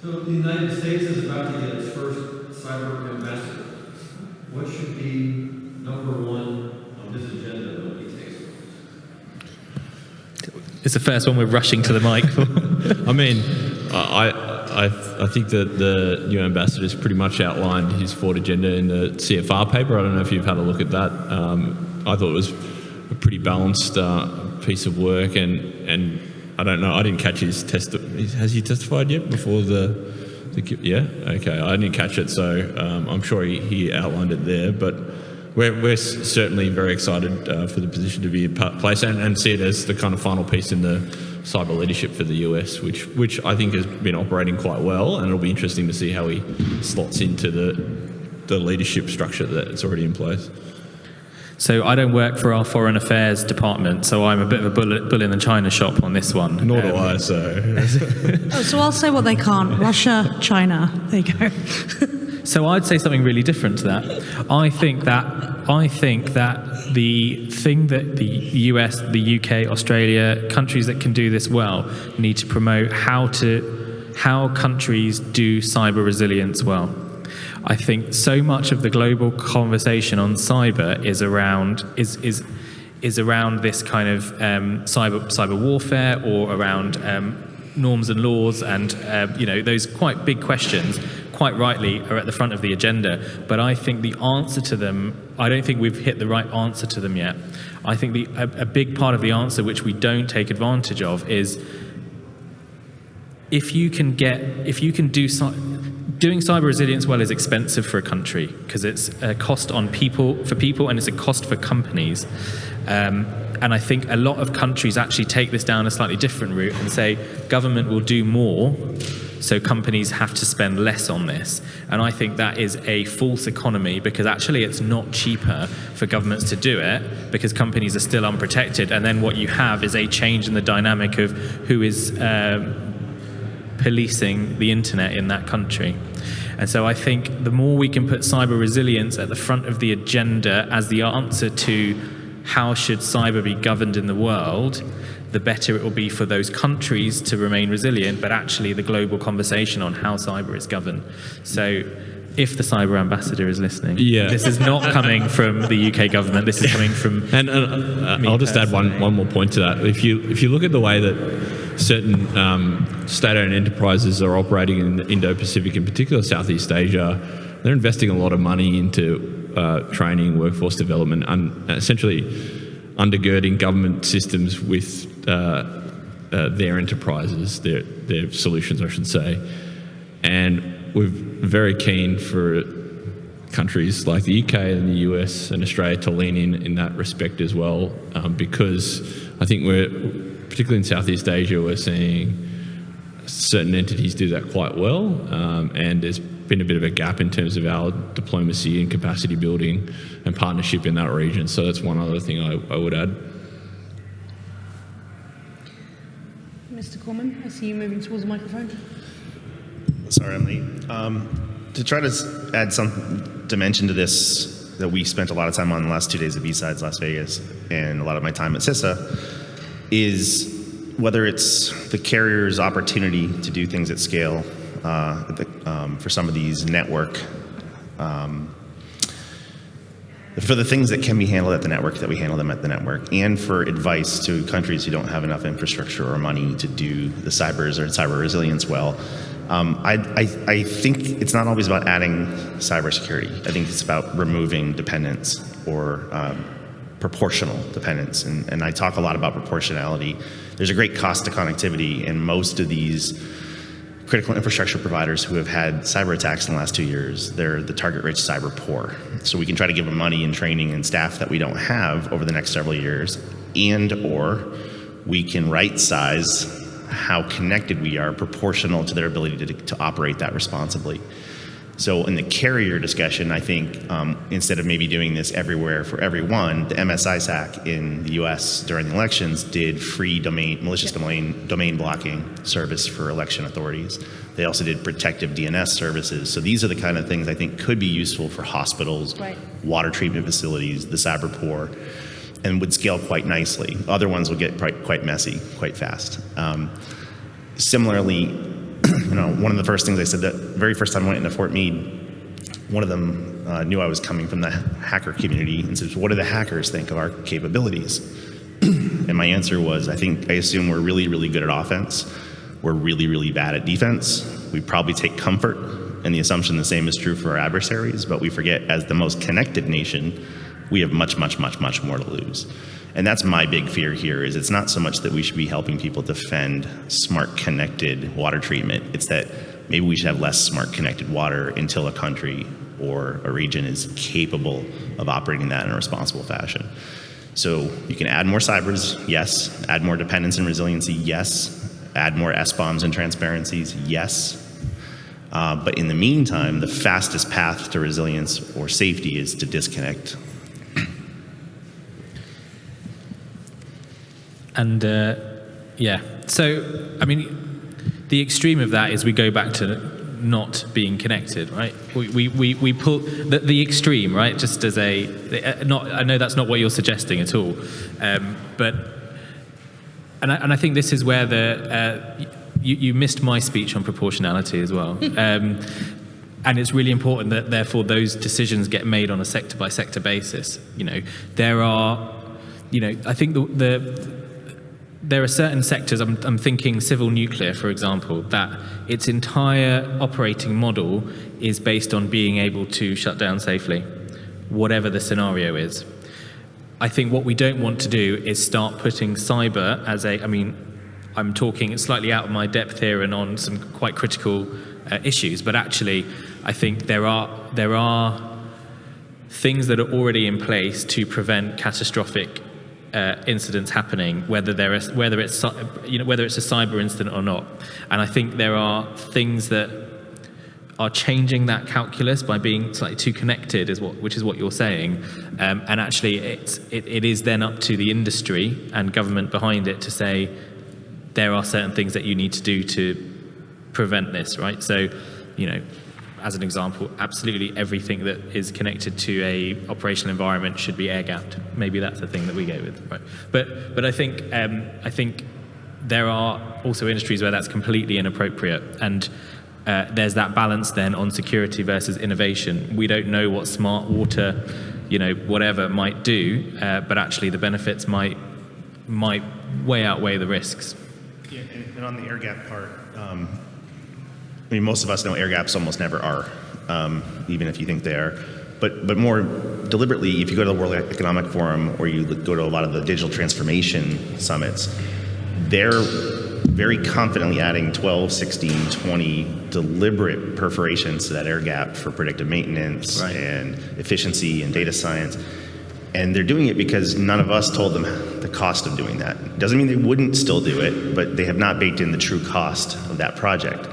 So the United States is about to get its first cyber ambassador. What should be number one on this agenda when he takes it's the first one we're rushing to the mic for (laughs) I mean, I, I, I think that the new ambassador's pretty much outlined his forward agenda in the CFR paper. I don't know if you've had a look at that. Um, I thought it was a pretty balanced uh, piece of work, and, and I don't know, I didn't catch his test. Has he testified yet before the, the yeah? Okay, I didn't catch it, so um, I'm sure he, he outlined it there, but we're, we're certainly very excited uh, for the position to be in place and, and see it as the kind of final piece in the cyber leadership for the US, which which I think has been operating quite well, and it'll be interesting to see how he slots into the the leadership structure that's already in place. So I don't work for our foreign affairs department, so I'm a bit of a bull, bull in the china shop on this one. Nor do I, so. (laughs) Oh, so I'll say what they can't. Russia, China. There you go. (laughs) So I'd say something really different to that. I think that I think that the thing that the US, the UK, Australia, countries that can do this well need to promote how to how countries do cyber resilience well. I think so much of the global conversation on cyber is around is is is around this kind of um, cyber cyber warfare or around um, norms and laws and uh, you know those quite big questions quite rightly are at the front of the agenda but i think the answer to them i don't think we've hit the right answer to them yet. I think the, a, a big part of the answer which we don't take advantage of is if you can get if you can do doing cyber resilience well is expensive for a country because it's a cost on people for people and it's a cost for companies um, and I think a lot of countries actually take this down a slightly different route and say government will do more, so companies have to spend less on this. And I think that is a false economy because actually it's not cheaper for governments to do it because companies are still unprotected. And then what you have is a change in the dynamic of who is um, policing the internet in that country. And so I think the more we can put cyber resilience at the front of the agenda as the answer to how should cyber be governed in the world, the better it will be for those countries to remain resilient, but actually the global conversation on how cyber is governed. So if the cyber ambassador is listening, yeah. this is not coming from the UK government. This is coming from. And, uh, I'll just add one, one more point to that. If you if you look at the way that certain um, state-owned enterprises are operating in the Indo-Pacific, in particular Southeast Asia, they're investing a lot of money into uh, training, workforce development, and essentially undergirding government systems with uh, uh, their enterprises, their, their solutions, I should say. And we're very keen for countries like the UK and the US and Australia to lean in in that respect as well, um, because I think we're, particularly in Southeast Asia, we're seeing certain entities do that quite well, um, and there's been a bit of a gap in terms of our diplomacy and capacity building and partnership in that region. So that's one other thing I, I would add. Mr. Corman, I see you moving towards the microphone. Sorry, I'm late. Um, to try to add some dimension to this that we spent a lot of time on the last two days of BSides Las Vegas and a lot of my time at CISA is whether it's the carrier's opportunity to do things at scale uh, the, um, for some of these network um, for the things that can be handled at the network that we handle them at the network and for advice to countries who don't have enough infrastructure or money to do the cybers or cyber resilience well um, I, I, I, think it's not always about adding cybersecurity. I think it's about removing dependence or um, proportional dependence. And, and I talk a lot about proportionality. There's a great cost to connectivity, and most of these critical infrastructure providers who have had cyber attacks in the last two years, they're the target rich cyber poor. So we can try to give them money and training and staff that we don't have over the next several years, and or we can right size how connected we are proportional to their ability to, to operate that responsibly. So in the carrier discussion, I think um, instead of maybe doing this everywhere for everyone, the MSISAC in the U.S. during the elections did free domain, malicious domain, domain blocking service for election authorities. They also did protective DNS services. So these are the kind of things I think could be useful for hospitals, Right. water treatment facilities, the cyber poor, and would scale quite nicely. Other ones will get quite, quite messy quite fast. Um, similarly, (clears throat) you know, one of the first things I said that very first time I went into Fort Meade, one of them uh, knew I was coming from the hacker community and says, "What do the hackers think of our capabilities?" (clears throat) and my answer was, "I think I assume we're really, really good at offense. We're really, really bad at defense. We probably take comfort in the assumption the same is true for our adversaries, but we forget as the most connected nation, we have much, much, much, much more to lose." And that's my big fear here is it's not so much that we should be helping people defend smart connected water treatment. It's that maybe we should have less smart connected water until a country or a region is capable of operating that in a responsible fashion. So you can add more cybers, yes. Add more dependence and resiliency, yes. Add more SBOMs and transparencies, yes. Uh, but in the meantime, the fastest path to resilience or safety is to disconnect And uh, yeah, so I mean, the extreme of that is we go back to not being connected, right? We, we, we, we pull the, the extreme, right? Just as a, uh, not, I know that's not what you're suggesting at all, um, but, and I, and I think this is where the, uh, you, you missed my speech on proportionality as well. (laughs) Um, and it's really important that therefore those decisions get made on a sector by sector basis. You know, there are, you know, I think the, the there are certain sectors, I'm, I'm, thinking civil nuclear, for example, that its entire operating model is based on being able to shut down safely, whatever the scenario is. I think what we don't want to do is start putting cyber as a, I mean, I'm talking slightly out of my depth here and on some quite critical uh, issues, but actually, I think there are, there are things that are already in place to prevent catastrophic uh, incidents happening, whether there is whether it's you know whether it's a cyber incident or not. And I think there are things that are changing that calculus by being slightly too connected, is what which is what you're saying. Um, and actually, it's it, it is then up to the industry and government behind it to say there are certain things that you need to do to prevent this, right? So, you know, as an example, absolutely everything that is connected to a operational environment should be air gapped. Maybe that's the thing that we go with, right? But but I think um, I think there are also industries where that's completely inappropriate, and uh, there's that balance then on security versus innovation. We don't know what smart water, you know, whatever might do, uh, but actually the benefits might might way outweigh the risks. Yeah, and, and on the air gap part. Um, I mean, most of us know air gaps almost never are, um, even if you think they are. But, but more deliberately, if you go to the World Economic Forum or you go to a lot of the digital transformation summits, they're very confidently adding 12, 16, 20 deliberate perforations to that air gap for predictive maintenance right. and efficiency and data science. And they're doing it because none of us told them the cost of doing that. Doesn't mean they wouldn't still do it, but they have not baked in the true cost of that project.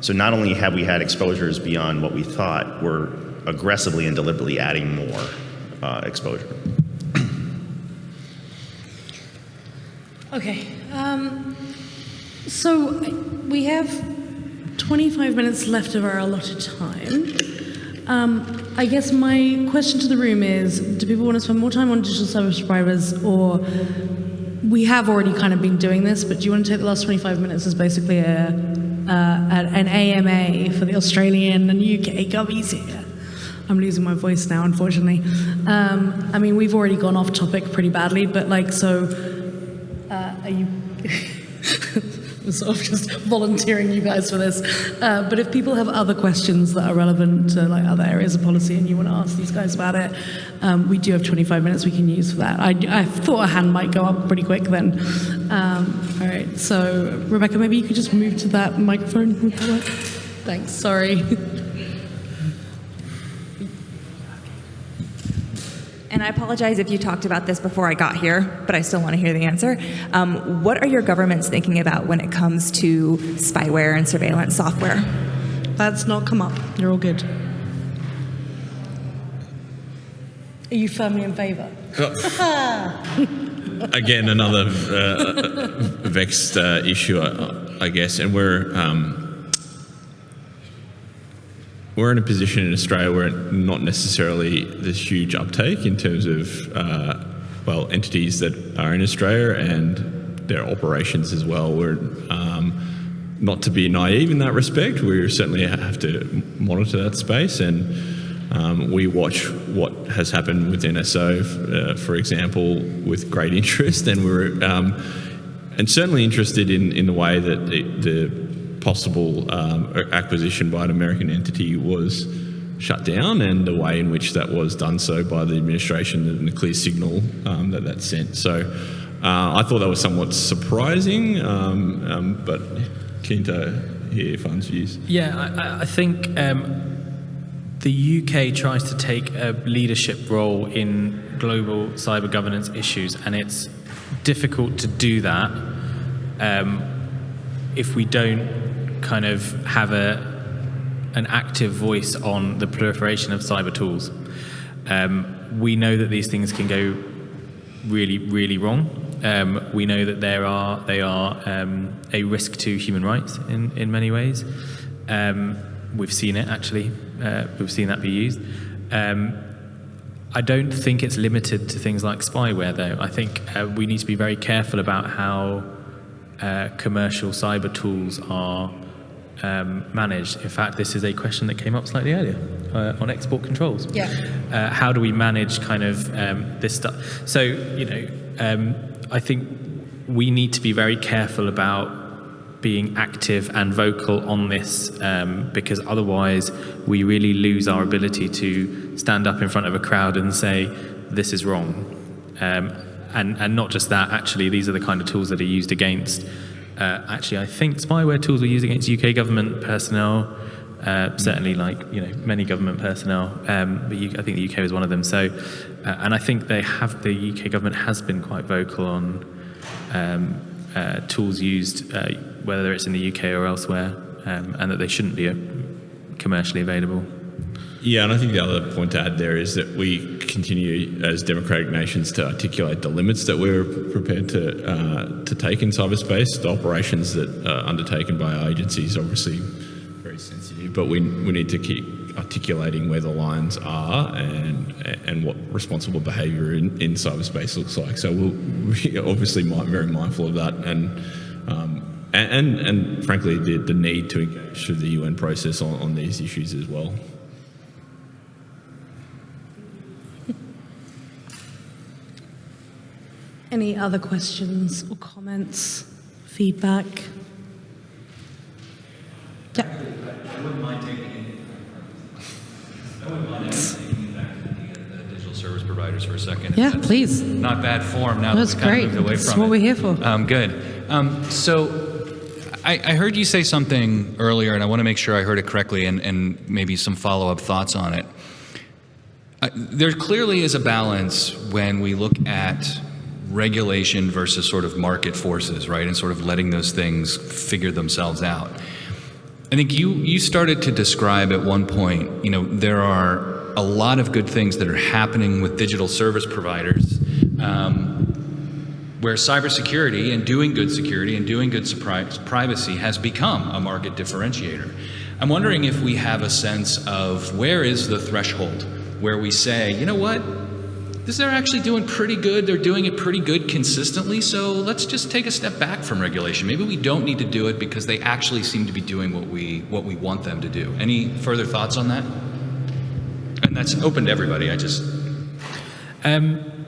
So not only have we had exposures beyond what we thought, we're aggressively and deliberately adding more uh, exposure. Okay. Um, so we have 25 minutes left of our allotted time. Um, I guess my question to the room is, do people want to spend more time on digital service providers or we have already kind of been doing this, but do you want to take the last 25 minutes as basically a, uh, an AMA for the Australian and UK gummies here? I'm losing my voice now, unfortunately. Um, I mean, we've already gone off topic pretty badly, but like, so, uh, are you... (laughs) (laughs) Sort of just volunteering you guys for this. Uh, but if people have other questions that are relevant to like other areas of policy and you want to ask these guys about it, um, we do have 25 minutes we can use for that. I, I thought a hand might go up pretty quick then. Um, all right, so Rebecca, maybe you could just move to that microphone. (laughs) Thanks, sorry. And I apologize if you talked about this before I got here, but I still want to hear the answer. Um, what are your governments thinking about when it comes to spyware and surveillance software? That's not come up. You're all good. Are you firmly in favour? (laughs) Again, another uh, vexed uh, issue, I, I guess, and we're um, we're in a position in Australia where not necessarily this huge uptake in terms of uh, well entities that are in Australia and their operations as well. We're um, not to be naive in that respect. We certainly have to monitor that space and. Um, we watch what has happened with NSO, uh, for example, with great (laughs) interest, and we're um, and certainly interested in, in the way that the, the possible um, acquisition by an American entity was shut down, and the way in which that was done so by the administration, and the clear signal um, that that sent. So, uh, I thought that was somewhat surprising, um, um, but keen to hear Fun's views. Yeah, I, I think um, the UK tries to take a leadership role in global cyber governance issues, and it's difficult to do that um, if we don't kind of have a an active voice on the proliferation of cyber tools. Um, we know that these things can go really, really wrong. Um, we know that there are they are um, a risk to human rights in in many ways. Um, we've seen it actually uh, we've seen that be used. Um, I don't think it's limited to things like spyware, though. I think uh, we need to be very careful about how uh, commercial cyber tools are um, managed. In fact, this is a question that came up slightly earlier uh, on export controls. Yeah. Uh, how do we manage kind of um, this stuff? So, you know, um, I think we need to be very careful about being active and vocal on this um, because otherwise we really lose our ability to stand up in front of a crowd and say this is wrong um, and and not just that actually these are the kind of tools that are used against uh, actually I think spyware tools were used against UK government personnel uh, certainly like you know many government personnel um, but you, I think the UK was one of them so uh, and I think they have the UK government has been quite vocal on um, uh, tools used, uh, whether it's in the UK or elsewhere, um, and that they shouldn't be uh, commercially available. Yeah, and I think the other point to add there is that we continue as democratic nations to articulate the limits that we're prepared to uh, to take in cyberspace. The operations that are undertaken by our agencies obviously very sensitive, but we we need to keep articulating where the lines are and and what responsible behaviour in, in cyberspace looks like. So we'll, we're obviously very mindful of that and. Um, and, and, frankly, the, the need to engage through the UN process on, on these issues as well. Any other questions or comments, feedback? Yeah. I wouldn't mind taking I wouldn't mind taking back to the, the digital service providers for a second. Yeah, please. Not bad form now That's that we kind great. of moved away That's from what it. we're here for. Um, good. Um, so I, I heard you say something earlier, and I want to make sure I heard it correctly and, and maybe some follow-up thoughts on it. Uh, there clearly is a balance when we look at regulation versus sort of market forces, right? And sort of letting those things figure themselves out. I think you you started to describe at one point, you know, there are a lot of good things that are happening with digital service providers, um, where cybersecurity and doing good security and doing good privacy has become a market differentiator. I'm wondering if we have a sense of where is the threshold where we say, you know what, they're actually doing pretty good. They're doing it pretty good consistently. So let's just take a step back from regulation. Maybe we don't need to do it because they actually seem to be doing what we what we want them to do. Any further thoughts on that? And that's open to everybody. I just Um,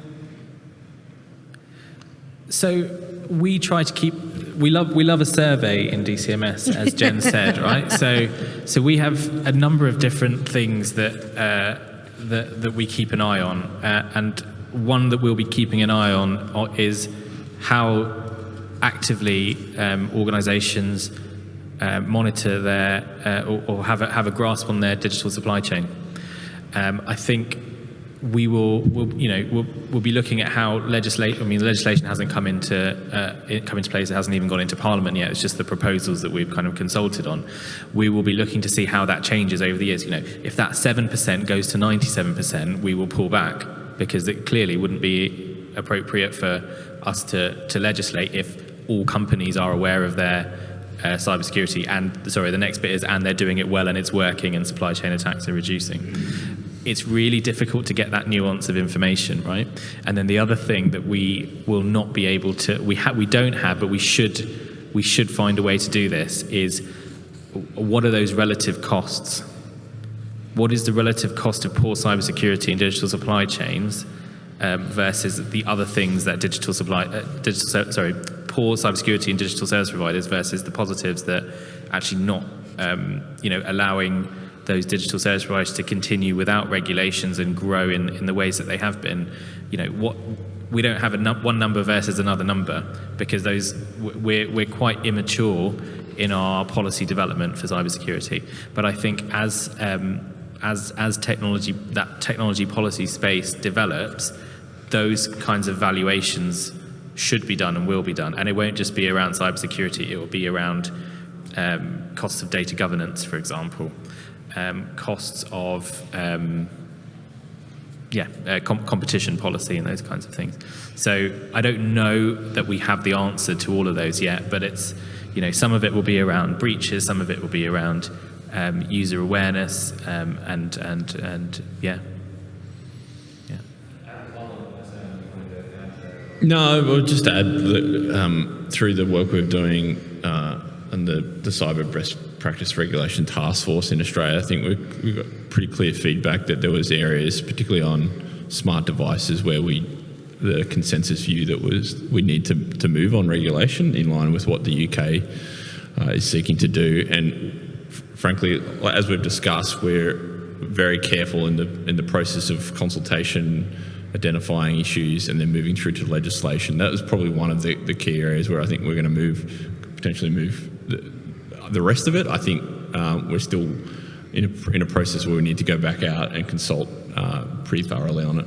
so we try to keep we love we love a survey in DCMS as Jen said (laughs) right so so we have a number of different things that uh, that that we keep an eye on. Uh, and one that we'll be keeping an eye on is how actively um, organizations uh, monitor their uh, or, or have a, have a grasp on their digital supply chain. Um, I think we will, will you know, we'll, we'll be looking at how legislation. I mean, legislation hasn't come into uh, come into place. It hasn't even gone into Parliament yet. It's just the proposals that we've kind of consulted on. We will be looking to see how that changes over the years. You know, if that seven percent goes to ninety-seven percent, we will pull back because it clearly wouldn't be appropriate for us to to legislate if all companies are aware of their uh, cybersecurity and sorry, the next bit is and they're doing it well and it's working and supply chain attacks are reducing it's really difficult to get that nuance of information, right? And then the other thing that we will not be able to, we have, we don't have, but we should, we should find a way to do this. Is what are those relative costs? What is the relative cost of poor cybersecurity and digital supply chains um, versus the other things that digital supply, uh, digital, sorry, poor cybersecurity and digital service providers versus the positives that actually not, um, you know, allowing those digital service providers to continue without regulations and grow in, in the ways that they have been, you know, what we don't have a num one number versus another number because those we're, we're quite immature in our policy development for cybersecurity. But I think as um, as as technology that technology policy space develops, those kinds of valuations should be done and will be done, and it won't just be around cybersecurity. It will be around um, costs of data governance, for example um, costs of um, yeah, uh, com competition policy and those kinds of things. So I don't know that we have the answer to all of those yet, but it's, you know, some of it will be around breaches, some of it will be around um, user awareness, um, and, and, and yeah. No, I'll just add that um, through the work we're doing uh, and the, the cyber best practice regulation task force in Australia, I think we've, we've got pretty clear feedback that there was areas, particularly on smart devices, where we the consensus view that was we need to, to move on regulation in line with what the UK uh, is seeking to do. And frankly, as we've discussed, we're very careful in the in the process of consultation, identifying issues, and then moving through to legislation. That was probably one of the, the key areas where I think we're going to move, potentially move the, the rest of it. I think um, we're still in a, in a process where we need to go back out and consult uh, pretty thoroughly on it.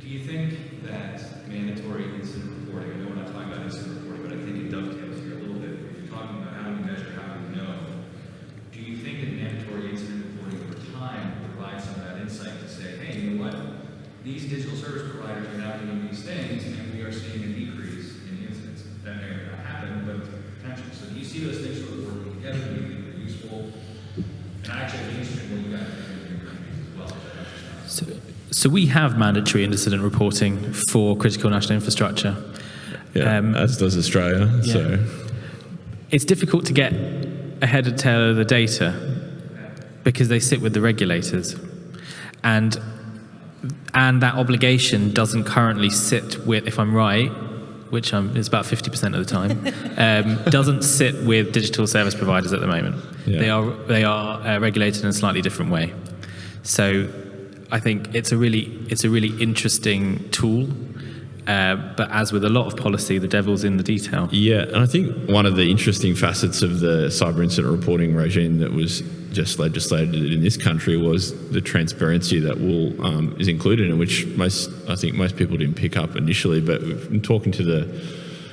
Do you think that mandatory incident reporting, I know we're not talking about incident reporting, but I think it dovetails here a little bit. If you're talking about how do we measure, how do we know, do you think that mandatory incident reporting over time will provide some of that insight to say, hey, you know what, these digital service providers are now doing these things and we are seeing a decrease in incidents. That may or may not happen, but potential. So do you see those things sort of working together? Do you think they're useful? And I actually, I'd be interested in what you guys are doing in your countries as well. So, so we have mandatory incident reporting for critical national infrastructure. Yeah, as does Australia. yeah. So It's difficult to get ahead head and tail of the data because they sit with the regulators. And and that obligation doesn't currently sit with, if I'm right, which I'm, it's about 50% of the time, (laughs) um, doesn't sit with digital service providers at the moment. Yeah. They are, they are uh, regulated in a slightly different way. So I think it's a really, it's a really interesting tool. Uh, but as with a lot of policy, the devil's in the detail. Yeah, and I think one of the interesting facets of the cyber incident reporting regime that was just legislated in this country was the transparency that will um, is included in which most I think most people didn't pick up initially. But in talking to the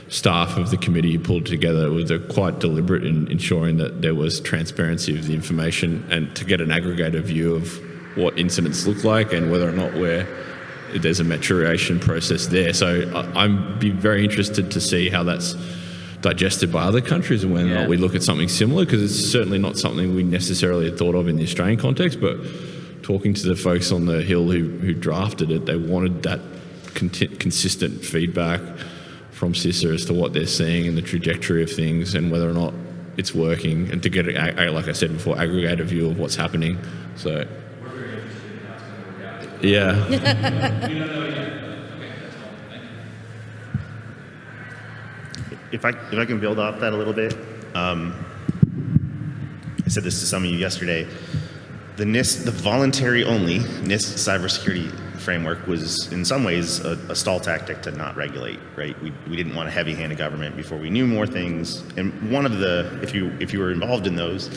staff of the committee who pulled together, was quite deliberate in ensuring that there was transparency of the information and to get an aggregated view of what incidents look like and whether or not we're there's a maturation process there. So I- I'm be very interested to see how that's digested by other countries and whether or not we look at something similar because it's certainly not something we necessarily had thought of in the Australian context. But talking to the folks on the hill who, who drafted it, they wanted that conti- consistent feedback from CISA as to what they're seeing and the trajectory of things and whether or not it's working and to get, like I said before, aggregate a view of what's happening. So, yeah. (laughs) If I, if I can build off that a little bit, um, I said this to some of you yesterday. The NIST, the voluntary only NIST cybersecurity framework was in some ways a, a stall tactic to not regulate, right? We, we didn't want a heavy hand handed government before we knew more things. And one of the, if you, if you were involved in those,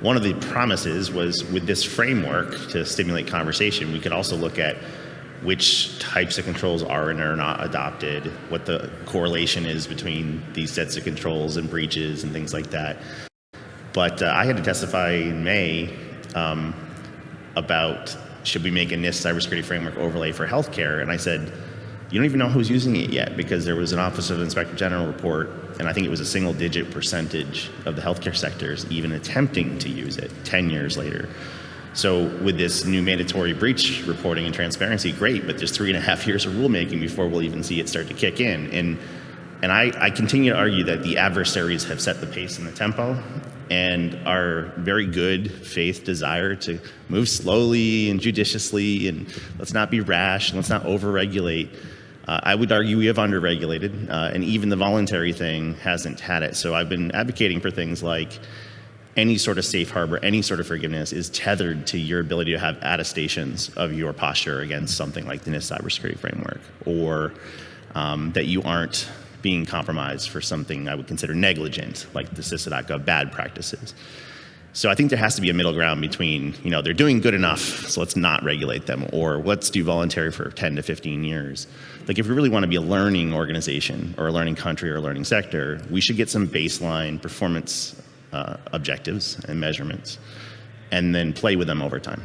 one of the promises was with this framework to stimulate conversation, we could also look at which types of controls are and are not adopted, what the correlation is between these sets of controls and breaches and things like that. But uh, I had to testify in May um, about should we make a NIST cybersecurity framework overlay for healthcare, and I said, you don't even know who's using it yet because there was an Office of Inspector General report, and I think it was a single digit percentage of the healthcare sectors even attempting to use it 10 years later. So with this new mandatory breach reporting and transparency, great, but there's three and a half years of rulemaking before we'll even see it start to kick in. And, and I, I continue to argue that the adversaries have set the pace and the tempo, and our very good faith desire to move slowly and judiciously, and let's not be rash, and let's not overregulate. Uh, I would argue we have underregulated, uh, and even the voluntary thing hasn't had it. So I've been advocating for things like any sort of safe harbor, any sort of forgiveness is tethered to your ability to have attestations of your posture against something like the NIST cybersecurity framework, or um, that you aren't being compromised for something I would consider negligent, like the CISA.gov bad practices. So I think there has to be a middle ground between, you know, they're doing good enough, so let's not regulate them, or let's do voluntary for 10 to 15 years. Like if we really want to be a learning organization or a learning country or a learning sector, we should get some baseline performance uh, objectives and measurements and then play with them over time.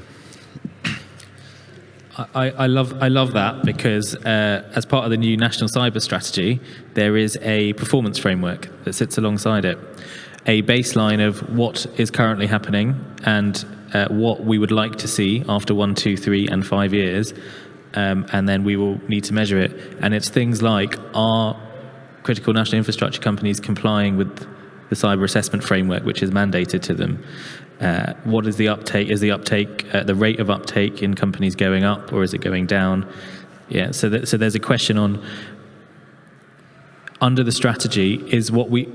I, I love I love that because uh, as part of the new national cyber strategy, there is a performance framework that sits alongside it, a baseline of what is currently happening and uh, what we would like to see after one, two, three, and five years, um, and then we will need to measure it. And it's things like are critical national infrastructure companies complying with the cyber assessment framework, which is mandated to them. Uh, what is the uptake? Is the uptake uh, the rate of uptake in companies going up or is it going down? Yeah. So that, so there's a question on under the strategy is what we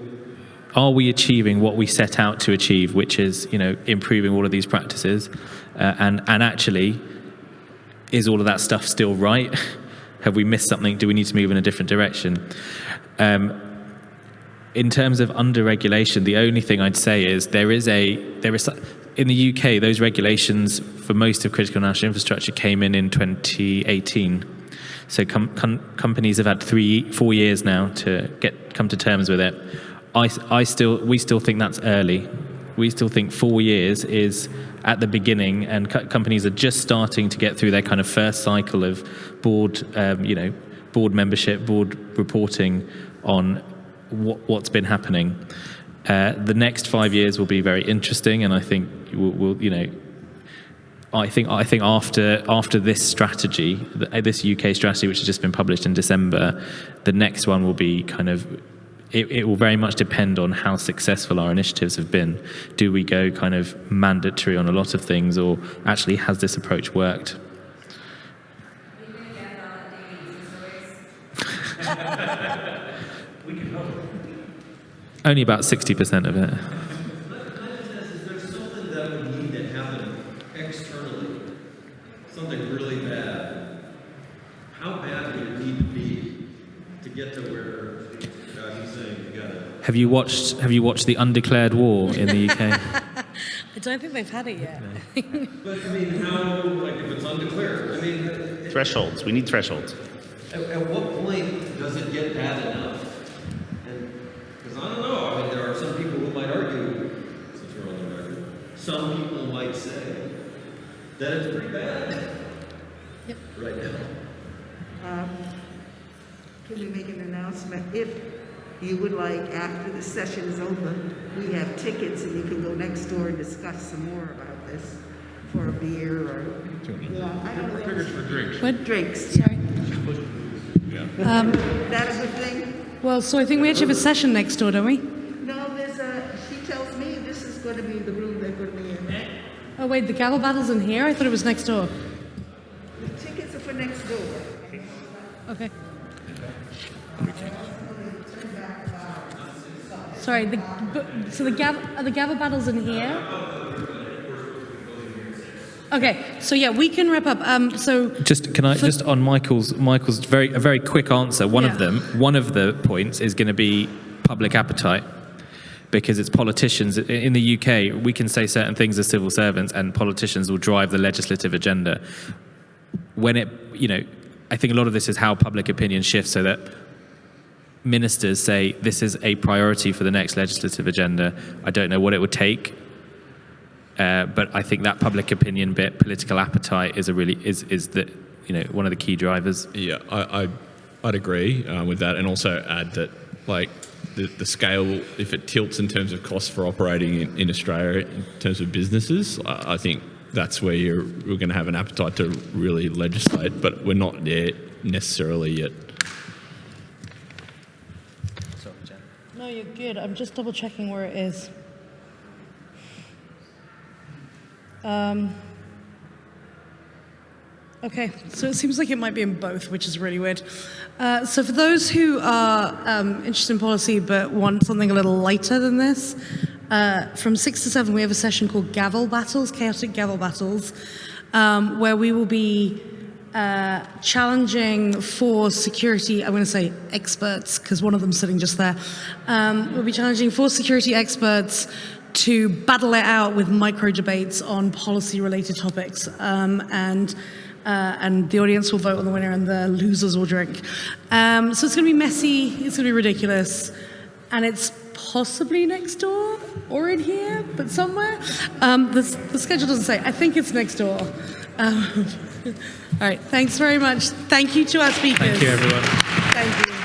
are we achieving what we set out to achieve, which is you know improving all of these practices, uh, and and actually is all of that stuff still right? (laughs) Have we missed something? Do we need to move in a different direction? Um, in terms of under-regulation, the only thing I'd say is there is a there is in the UK those regulations for most of critical national infrastructure came in in 2018. So com com companies have had three, four years now to get come to terms with it. I, I still we still think that's early. We still think four years is at the beginning, and co companies are just starting to get through their kind of first cycle of board, um, you know, board membership, board reporting on what, what's been happening. Uh, the next five years will be very interesting, and I think we'll, we'll, you know, I think I think after after this strategy, this UK strategy, which has just been published in December, the next one will be kind of. It, it will very much depend on how successful our initiatives have been. Do we go kind of mandatory on a lot of things, or actually has this approach worked? (laughs) Only about 60% of it. something that would need to happen externally, something really bad. How bad would it need to be to get to where uh, he's saying you gotta? Have you watched Have you watched the undeclared war in the UK? (laughs) I don't think they've had it yet. (laughs) But I mean, how, like, if it's undeclared, I mean, at, Thresholds, we need thresholds. at what point does it get bad enough? Because I don't know, I mean, there are some people who might argue, since we're on the record, some people might say that it's pretty bad. Yep. Right now. Um, Can we make an announcement? If you would like, after the session is over, we have tickets and you can go next door and discuss some more about this for a beer or, yeah, I don't know. Tickets for drinks. What? Drinks. Sorry. Um, That a good thing? well, so I think we actually have a session next door, don't we? No, there's a, she tells me this is going to be the room they're going to be in. Oh wait, the gavel battle's in here? I thought it was next door. The tickets are for next door. Okay. Sorry, the, so the are the gavel battles in here? Okay, so yeah, we can wrap up. Um, so Just can I For- just on Michael's Michael's very a very quick answer. One Yeah. of them, one of the points is going to be public appetite, because it's politicians. In the UK, we can say certain things as civil servants, and politicians will drive the legislative agenda. When it, you know, I think a lot of this is how public opinion shifts so that ministers say this is a priority for the next legislative agenda. I don't know what it would take, uh, but I think that public opinion bit, political appetite, is a really is is the you know one of the key drivers. Yeah, I, I I'd agree uh, with that, and also add that like the, the scale, if it tilts in terms of costs for operating in, in Australia in terms of businesses, I, I think that's where you're we're going to have an appetite to really legislate, but we're not there necessarily yet. No, you're good. I'm just double checking where it is. Um, okay, so it seems like it might be in both, which is really weird. Uh, so for those who are um, interested in policy but want something a little lighter than this, uh, from six to seven we have a session called Gavel Battles, Chaotic Gavel Battles, um, where we will be uh, challenging for security, I'm going to say experts, because one of them's sitting just there. Um, we'll be challenging for security experts to battle it out with micro debates on policy related topics. Um, and uh, and the audience will vote on the winner and the losers will drink. Um, so it's going to be messy, it's going to be ridiculous, and it's possibly next door or in here, but somewhere. Um, the, the schedule doesn't say. I think it's next door. Um, (laughs) all right, thanks very much. Thank you to our speakers. Thank you, everyone.